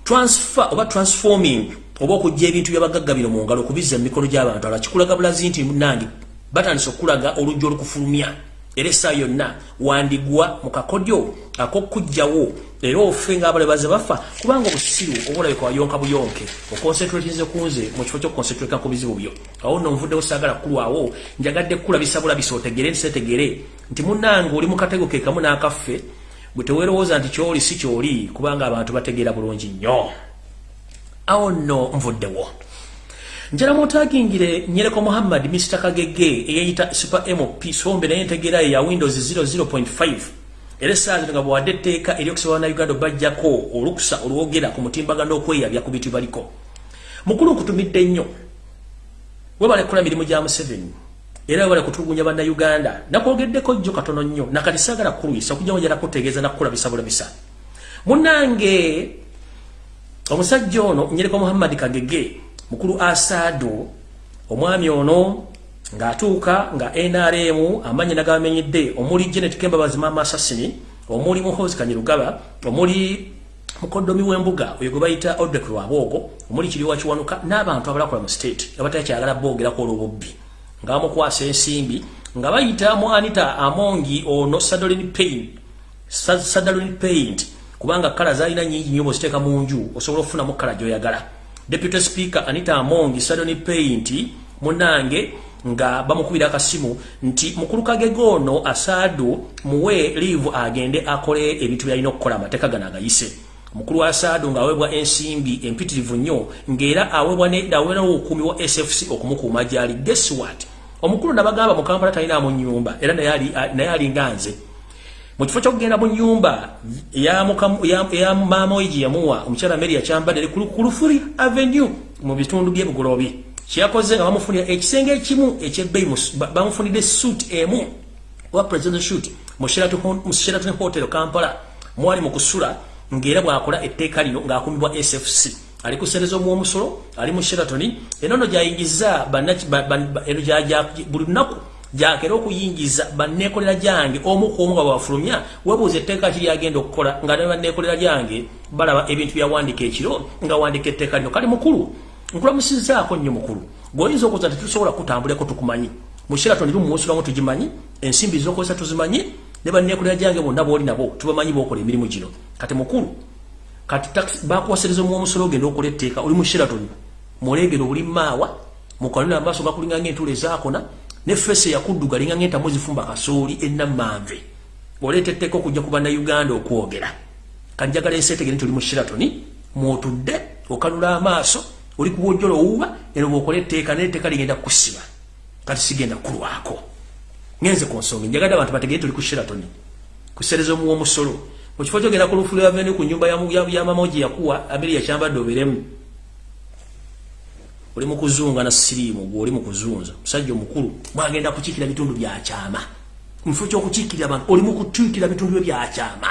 transfer oba transforming oba okujja ebintu byabagagga bino mu ngalo okubizza mu mikono gy'abantu ala kikulaga bulazi nti munange batandise okulaga olujja olukufulumya. Era essaawa yonna wandigwa mu kakodyo ak'okugjawo era ofe ngaabale baze bafa kubanga obusiru oba olabika wayonka buyonke. Okonsentratinze kunze mu kifo ky'okukonsentrata ku bizibu byo. Awo nno nvuddewo saagala kulwawo njagadde kulabisa bulabisa otegere ntisetegere nti munnange oli mu katego ke kamu n'akaffe bwe teweerowooza nti kyoli si kyoli kubanga abantu bategeera bulungi nnyo. Awo nno nvuddewo njala mutagingire nyereko muhammad mr kagege eyayita super mp sombe naye entegeera ye ya windows 00.5 era essaazi nga bwewadde etteeka eryokusobola na uganda bajjako olukusa olwogera ku mutimbagano okweyabya ku bintu baliko mukulu nkutumidde nnyo. Webale kukola mirimu gya museveni era webale kutulugunya bannayuganda nakwogeddeko jjo katono nnyo nakati saagala kulwisa okujja njala kutegeeza nakukulabisa bulabisa. Munange omusajja ono nyereko muhammadi kagege mukulu asado omwami ono ng'atuuka nga NRM amanyi nagamenyedde omuli Janet Kemba bazima masasini omuli muhozi kanyirugaba omuli mukodomi w'embuga oyo gwe bayita Odek Lwabwogo omuli kiriwa kiwanuka n'abantu abalakola mu state abatakyagala boogerako olw'obubbi nga bamukwasa ensimbi nga bayita mu Anita Amongi ono Sadolin Paint Sadolin Paint kubanga kala zalina nyingi nnyo bw'oziteeka mu nju osobola okufunamu kala gy'oyagala. Deputy Speaker Anita Amongi Sadolin Paint munange nga bamukubira akasimu nti mukulu kagege ono asaadu muwe live agende akole ebintu byalina okukola amateeka gano agayise mukulu wa asaadu ng'aweebwa ensimbi empitirivu nnyo ng'era aweebwa aweerawo obukuumi wa sfc okumukuuma gyali. Guess what? Omukulu nabagamba mu kampala talina mu nyumba era naye alinga nze. Mu kifo kyokugenda mu nyumba eya maama we gye yamuwa omukyala mary yakyambadde ku lufuri avenue mu bitundu by'ebugoloobi kyakoze nga bamufunira ekisenge ekimu ekyebbeyi bamufunidde suit emu. Oba president shoot mu sheraton hotel kampala. Mwali mu kusula ng'era bw'akola etteeka lino ng'akumibwa sfc ali kusereza omwomusolo ali mu sheratoni enono gyayingiza buli lunaku gyakera okuyingiza banneekolera gyange omu ku omu nga bwafulumya webuuza etteeka kiri agenda okukola nga ne banneekolera gyange balaba ebintu byawandiika ekiro nga wandika etteeka lino. Kali mukulu nkulamusizaako nnyo mukulu. Gwoyinza okuza nti tusobola kutambuleko tukumanyi. Mushirato ndi mumusulamu tugimanyi ensimbi zokozesa tuzimanyi ne banneekolera gyange bonna booli nabo tubamanyi bokola emirimu gino. Kati mukulu kati bakuwasereza omuomusolo ogenda okola etteeka oli mushiratoni mulegero buli maawa mukanula amaaso gakulinga ngaentuula ezaakona ne fesi eyakudduga linga ngaentamu zifumba kasooli ennamanve oleeta etteeka okujja ku bannayuganda okwogera kanjagala enseetegere nti oli mushiratoni mwotudde okanula amaaso oli kuwojjola owuba eno bwokola etteeka netteeka ligenda kusiba kati sigenda kulwako ngenze ku nsonga. Njagadde abantu bategere tuli ku sheratoni. Kusereza omuwa omusolo mukifo kyogenda ku lufulu yaveni ku nyumba yamamoji yakuwa abiri yakyambadde oberemu oli mukuzunga na siriimu gwe oli mukuzunza musajja omukulu mwagenda kukiikira bitundu byakyama mukifo kyokukiikirira abantu oli mukutuikira bitundu bye byakyama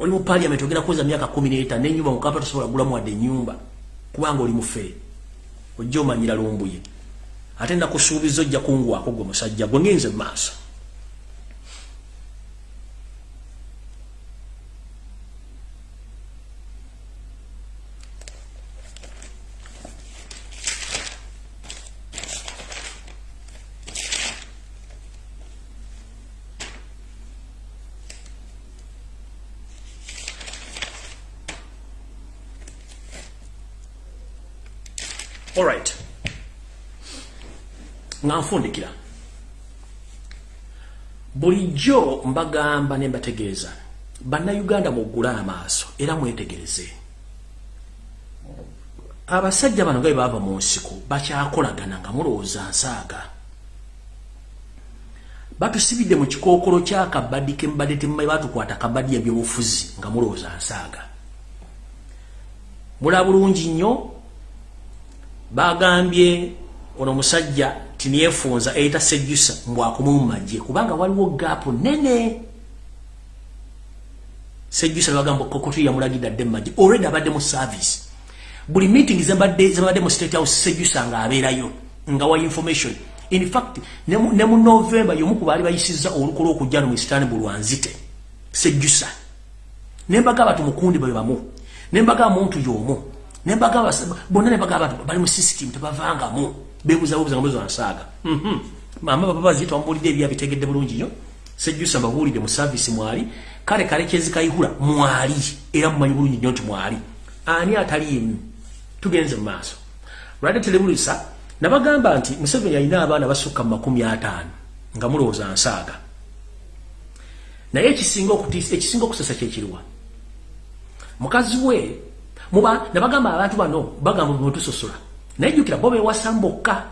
oli mu paliament ogenda kuweza myaka kumi n'etaano nenyumba mukapa tosobola gulamu wadde enyumba kubanga oli mufe ojja omanyira lumbuye ate nakusuubiza ojja kungwako gwe musajja gwe ngenze mu maaso nga nfundikira bulijjo mbagamba ne mbategeeza bannayuganda muggule amaaso era mwetegereze. Abasajja bano nga bwe baava mu nsiko bakyakolagana nga mulowooza nsaaga. Batusibidde mu kikookolo kyakabadi kembadde temumai batukwata kabadi yabyobufuzi nga mulowooza nsaaga. Mula bulungi nnyo bagambye ono musajja tineefunza eyita sejjusa mbwakomu mu magye kubanga waliwo gaapu nene. Sejjusa nebagamba kokotu yamulagidde adde mu magye. Olredi abadde mu service. Buli meeting zebadde mu state house sejjusa nga abeerayo nga wa information. In fact ne mu november yomu ku baali bayisizza olukola okujja no mu istanbul lwanzite sejjusa nembaga abantu mukundi bwe bamu nembaga muntu y'omu nembaga bonna nembaga abantu bali mu system tebavangamu bebuzabubuza nga muzo ansaaga. Mhm. mama baba bazita wambulidde ebya bitegedde bulungi nnyo sejjusa mbabuulidde mu service mwali. Kale kale kyezikayihula mwali. Era mumanyi bulungi nnyo nti mwali. Ani ataliimu tugenze mu maaso. Lwadde telebulusa nabagamba nti museveni alina abaana basukka mu makumi ataano nga mulowooza nsaaga naye ekisinga okutiisa ekisinga okusasa kyekiriwa mukazi we muba nabagamba abantu bano bagamba mwetusosola naye jjukira bo bewasa mbokka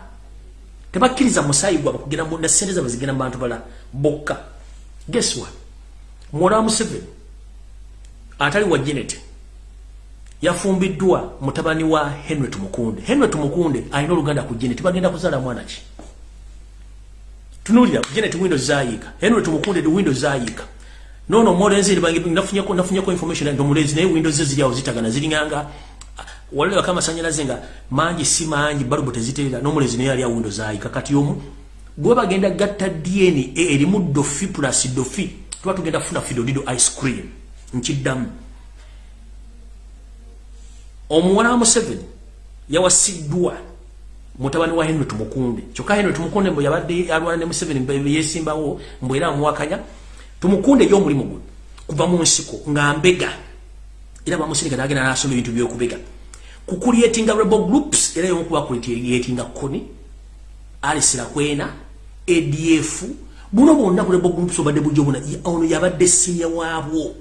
tebakkiriza musaayi gwabwe kugenda na sente zabwe zigenda mu bantu bala bokka geswa mwola wa museveni atali wa jeneti yafumbiddwa mutabani wa Henry Tumukunde. Henry Tumukunde alina oluganda ku Janet bagenda kuzala mwana ki. Tunulira Janet Windows zayika. Henry Tumukunde the Windows zayika. No no more nzi bangi nafunya ko nafunya ko information ndo mulezi naye Windows ziri yawo zitagana ziri wale kama sanyalaze nga manji si manji balubu teziterera no mulezi naye ali ya Windows zayika kati yomu gwe bagenda gatta DNA erimu dofi plus dofi tuba tugenda funa fido dido ice cream nchiddamu omuwala wa museveni yawasiddwa mutabani wa henry tumukunde. Kyokka henry tumukunde mbwe yabadde alwana ne museveni yesimbawo mbwe era amuwakanya. Tumukunde y'omulimu gwe kuva mu nsiko nga mbega. Era bamusirika nagenda nasoma ebintu byokubega kukulietinga rebel groups era yomukuba kulietinga koni alisira kwena adf buno bonna ku rebel groups obadde bujjo buna ono yabadde sinya waabwo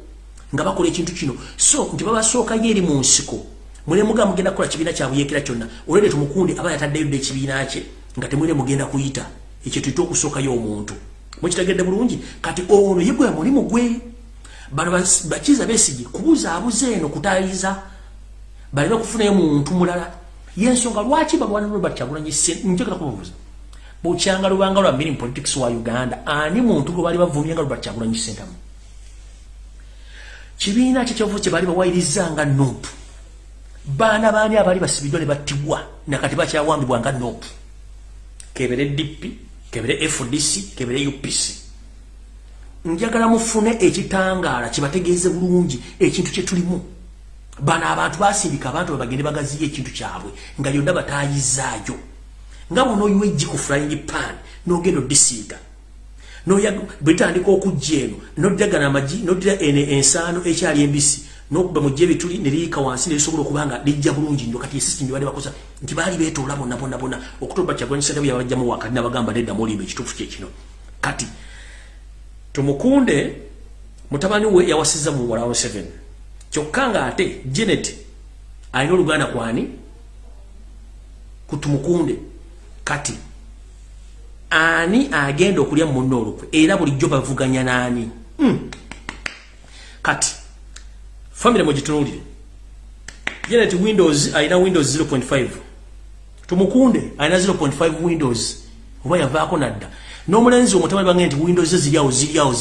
nga bakola ekintu kino. So nti babasookayo eri mu nsiko mune muga mugenda kola kibina kya buyekera kyonna olwede tumukundi aba yataddeyo dde kibina kye nga temwine mugenda kuyita ekyo tuyita okusooka yo omuntu. Mukitegedde bulungi kati ono ye gwe mulimu gwe. Bano bakiza besigi kubuza abuze eno kutayiza balina okufunayo muntu mulala. Yensonga lwaki balwana robert kyagulanyi njagala kubabuuza bukyanga lubanga lwa mbiri politics wa uganda ani muntu gwe bali bavumye nga robert kyagulanyi sentamu kibiina kyekyovu kye bali bawayiriza nga nopu baana baani abaali basibiddwa ne battibwa nakati bakyawambibwa nga nop kebere dp kebere fdc kebere upc njagala mufune ekitangaala kibategeeze bulungi ekintu kyetulimu bano abantu basindika abantu babagende bagaziyo ekintu kyabwe nga yonna batayizaayo nga bona oyiwa ejji ku flying pan nogenda odisiiga bwetandika okujja eno noddagana amagi noddira ensaano ekyali embisi nokuba mu jebe tuli nilika wansi nilisobola okubanga lijja bulungi ndo kati system bali bakosa nti bali betoola bonna bonna bonna. Okutoba kyagwanyisa nabyo yabajjamu wakati nabagamba nedda mulimba ekituufu kye kino. Kati tumukunde mutabani we yawasiza mu wala 7 kyokka nga ate Janet alina oluganda kwani? Kutumukunde. Kati ani agenda okulya munno olukwe? Era bulijjo bavuganya naani mm. kati family mugitunulire Janet Windows aina Windows 0.5 tumukunde aina 0.5 Windows. Oba yavaako nadda. N'omulenzi omutabani bange nti Windows ziriawo ziriawo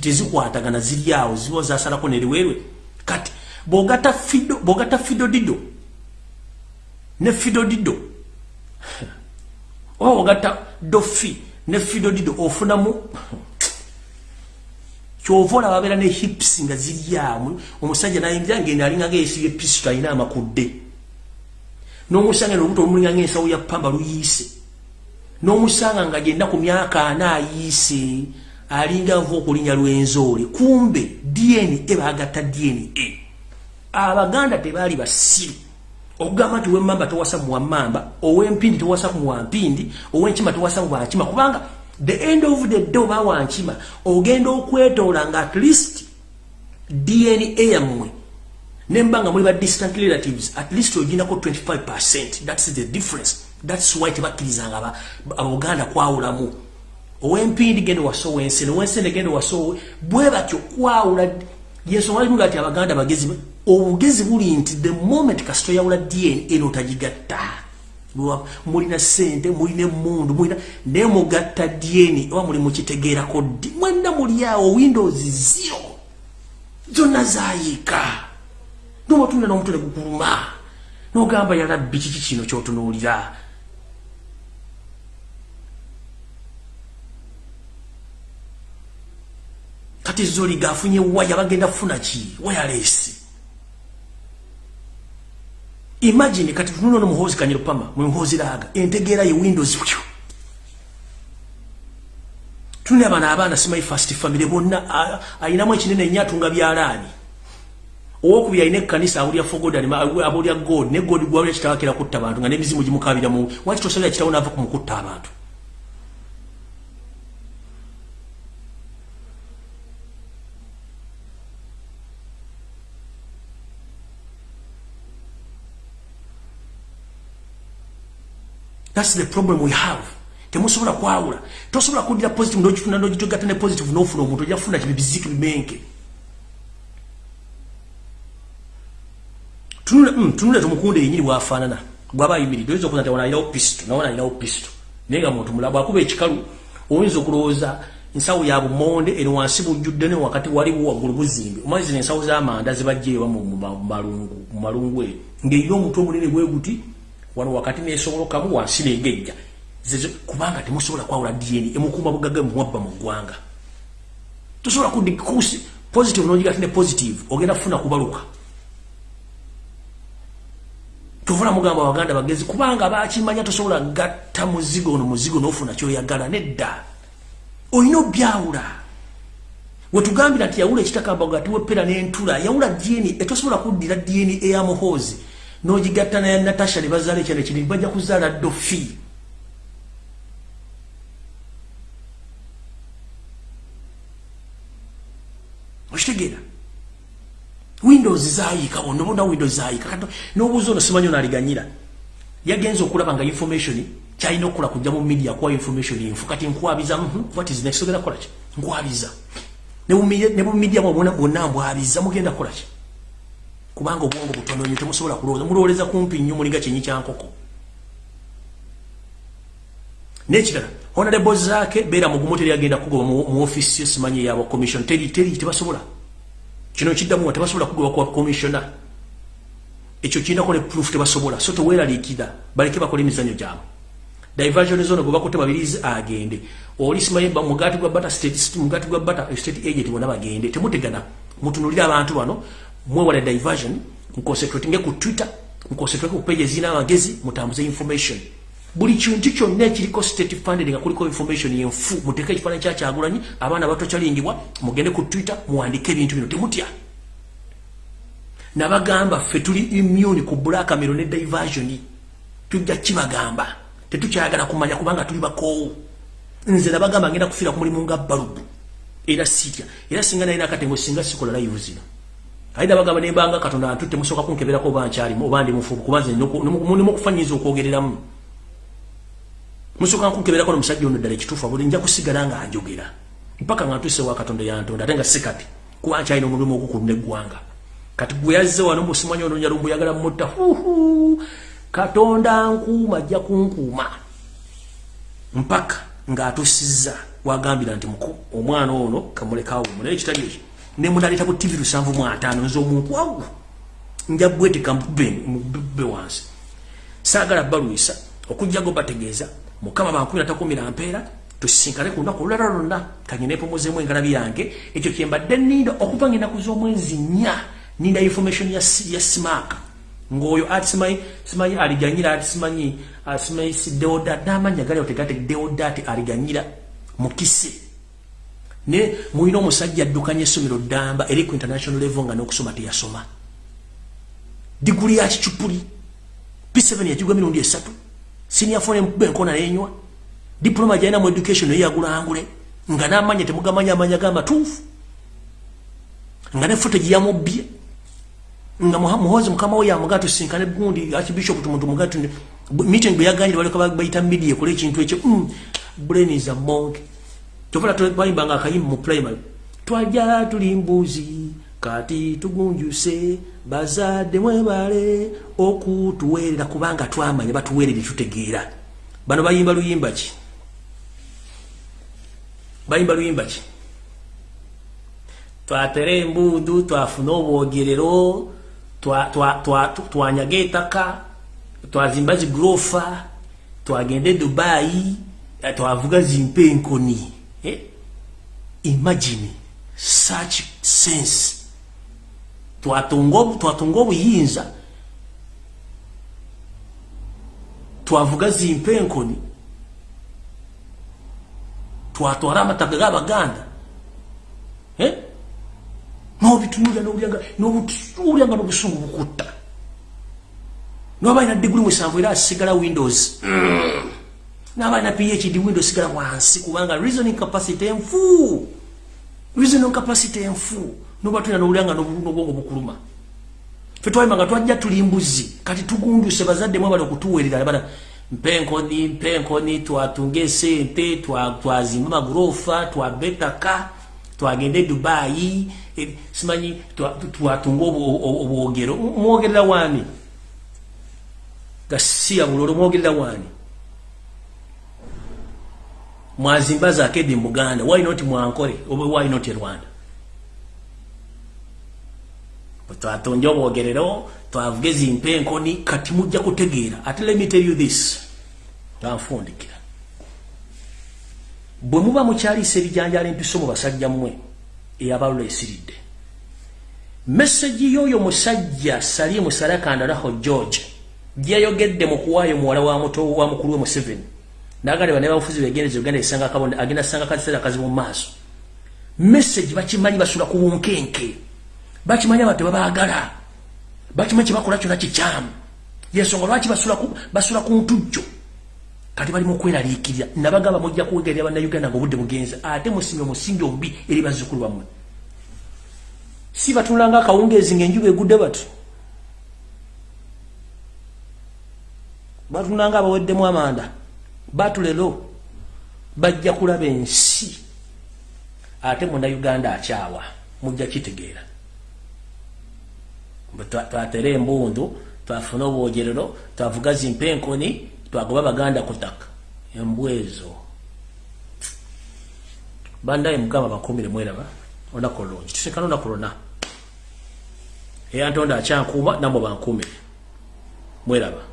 tezikwatagana ziriawo ziba zasalako neriwerwe kati. Bogata fido bogata fido dido. Ne fido dido. Oba bogata dofi ne fido dido. Ofunamu kyovola babera ne hips nga ziryamu omusajja nayingira ngenda alinga geesibye pisto alina amakudde. N'omusanga olubuto lumulinga ng'ensawo ya pamba luyiise. N'omusanga nga gyenda ku myaka ana ayiise alinga nva okulinya lwenzoole kumbe dna baagatta dna abaganda tebaali basiru okugamba nti wemmamba tewasa muwammamba ow'empindi tewasa muwampindi ow'enkima tewasa muwankima kubanga the end of the day oba wankima ogenda okwetoola nga at least dna yammwe. Nemba nga muli ba distant relatives at least oginako 25 that's the difference. That's why tebakkirizanga aboganda kwawulamu owempindi gende waso wensene wensene gende waso bwe batyo kwawula yensonga limu gati abaganda bagezi obugezi buli nti the moment kasito yawula dna eno otagigatta mulina sente mulina emundu mulina naye mugatta dna oba muli mukitegeerako ddi? Mwenna muli awo windows zero zonna zayiika noba otunira n'omutwe ne gukuluma n'ogamba yalabbi kiki kino kyotunuulira kati zoliga afunye waya bagenda kufuna ki? Wayalesi imagine kati tununo muhozi kanyiro pama muhozi laga entegeera ye windows pyo tunne abana abana simai first family bonna ayinamu ekinene nnyo atunga byalaani. Owokubiri alina ekkanisa awulya fogod abulya god ne god gwawulya kitawakira kutta abantu nga n'emizimu gimukabiramu waki tosalira kitawo naava ku mukutta abantu That's the problem we have. Temusobola kwawula. Tosobola kudira positive ndo kifuna ndo kitogata ne positive no funa omuntu yafuna kibiziki bimenke. Tunule mm tunule tumukunde yinyiri wafanana. Gwaba yimiri dozo kuna tawana ila opisto naona ila opisto. Nenga muntu mulaba akube ekikalu oyinza okuloza nsawo ya bumonde eno wansi bujjudde ne wakati wali wagulu buzimbe. Umazi ne nsawo za amanda zibajje wa mu malungu mu malungu e. Ngeyo omuntu omunene bwe guti wano wakati nesobolokamu wansi negejja kubanga temusobola kwawula dna emukuma bugaga muwabba mu ggwanga. Tosobola kudikusi positive nogigati ne positive ogenda kufuna kubaluka. Tovula mugamba abaganda bagezi kubanga bakimanya tosobola gatta muzigo ono muzigo nofuna kyoyagala nedda. Olina obyawula. Wetugambira nti yawula ekitakamba gati wepera n'entula yawula dna etosobola kuddira dna eyamuhoozi n'ogigatta naye natasha ne bazaala ekyana ekiri bajja kuzaala dofi okitegeera? Windows zayiika onobona windows zayiika n'obuuza ono simanyi onaaliganyira yagenza okulaba nga information kyalina okukola kujja mu media kuwa information enfu. Kati nkwabiza mhm, what is next? Ogenda kukolaki nkwabiza. Ne bu media bwonna mbwabiza mugenda kukolaki kubanga obwongo butono nnyo temusobola kulowooza. Mulowoleza kumpi nnyo mulinga kyenyi kyankoko nekirala honorable zaake beera mugumu teri agenda kugoba mu ofisi simanyi yaba commission. Teri teri tebasobola. Kino kiddamu tebasobola kugoba kwa commissiona ekyo kirinako ne proof tebasobola. So teweeraliikira baleke bakola emizanyo gyabwe. Diversion zone gwe bakutte babirizi agende. Oli simanyi mugati gwa bata state mugati gwa bata state agent bonna bagende. Temutegana. Mutunulira abantu bano mwewale diversion nconcentrate nge ku twitter nconcentrate ku page zina magezi mutambuze information. Buli kintu kyonna ekiriko state funding nga kuliko information yenfu muteeke ekifaananyi kyakyagulanyi abaana bato kyalingibwa mugende ku twitter muwandike ebintu bino temutya. Nabagamba ffe tuli immune ku blackmail ne diversion. Tujja kibagamba. Tetukyayagala kumanya kubanga tuli bakoowu. Nze nabagamba ngenda kufiira ku mulimu nga balubu era sitya. Era singa naye nakatengo singa sikola live zino aida bagamba ne banga katonda atutte musoka kunkebera ko banchali mu bandi mufubu kubanze nyoko nimu kufanyiza okwogereramu musoka kunkebera ko musajja ono dale kitufa buli nja kusigala nga anjogera. Mpaka ngantuse wa katonda yantonda atenga sikati kuba nchali no mulimu okukunde gwanga kati guyazze wano musimanyo ono nyalo mbuyagala mutta huhu katonda nkuuma ajja kunkuuma. Mpaka ng'atusiza wagambira nti muku omwana ono kamulekawo munaye kitali ne munaleta ku TV lusanvu mu atano nzo omuntu wawu nja bweteka mbube wansi. Saagala baluisa okujja go bategeeza. Mukama bankumi natakumira mpeera tusisinkane ku lunaku olulala lwonna. Kanyine mpumuzeemu engalabi yange. Ekyo kyembadde nninda okuva nga enaku z'omwezi nnya. Ninda information ya, ya smaaka ng'oyo ati simanyi simanyi aliganyira ati simanyi simanyi si deodat n'amanya gali otegate deodat aliganyira mukise ne mulina omusajja addukanya essomero ddamba eri ku international level nga n'okusoma teyasoma. Diguli ya kicupuli p7 yagigwa emirundi esatu senior phone benkona nenywa diploma gyalina mu education eyagulangule nga n'amanya temugamanya amanya g'amatuufu nga ne footage yamubbye nga muhozi mukama we yamuga tusinkane gundi archbishop tumuntu mugati meeting bwe yaganyire baleka bayita media ekole ekintu ekyo mm, brain is a monk kyovula twayimbanga akayimba mu primary twajja tuli mbuzi kati tugunjuse bazadde mwebale okutuweerera kubanga twamanya batuweerere tutegeera bano bayimba luyimba ki bayimba luyimba ki twatere embundu twafuna obwogerero twanyaga ettaka twazimba zigurofa twagende dubayi twavuga zimpa enkoni? Imagine such sense. Twatunga obuyinza twavuga zimpa enkoni twatwara amataga g'abaganda eh? nobitunulira nobulyanga n'obusungu bukutta nobalina diguli musanvu era asigala windows. Mm. Nabalina phd windows sigala wansi kubanga reasoning capacity enfu reasoning capacity enfu noba tulina n'obulyanga n'obwongo bukuluma. Fe twayimanga twajja tuli mbuzi kati tugunduse bazadde mwebali okutuweerera bana mpenkoni mpenkoni twatunga esente twazimba magurofa twabetaka twagende dubayi e, simanyi twatunga obwogero. Mwogerera wani? Gasiya bulolo mwogerera wani mwazimba zakedi muganda. Why not mwankole oba why not rwanda? Twatonja obwogerero twavuga ezimpa enkoni kati mujja kutegeera. Ate let me tell you this. Tanfundikira bwe muba mukyaliisa ebijanjala empiso mu basajja mmwe eyabalula esiridde. Meseji y'oyo musajja salimu sarakandalaho george gyeyayogedde mu kuwaayo muwala wa muto wa mukulu we museveni nagale ne bafuzi begendezo uganda esanga kabonde agenda sanga kaziseera kazi mu maaso. Meseji bakimanyi basula ku bunkenke. Bakimanyi abantu babaagala bakimanyi kyebakola kyona kikyamu yensonga lwaki basula ku ntujjo? Kati bali mukweraliikirira nabagamba mujja kuwegerera bannayuganda ngaobudde bugenza ate musimye omusingi omubi eri bazzukulu bammwe. Si batunulanga akawungeezi ngaenjuba egudde bati batunulanga abaweddemu amanda batulero bajja kulaba ensi. Ate munnayuganda akyawa mujja kitegeera. Twatera embundu twafuna obwogerero twavuga zimpa enkoni twagoba baganda kutaka embwezo. Bandaye mukama bakumire mweraba olunaku olungi tusinkana olunaku lwonna. Eyantonda akyankuuma namwe bankumire mweraba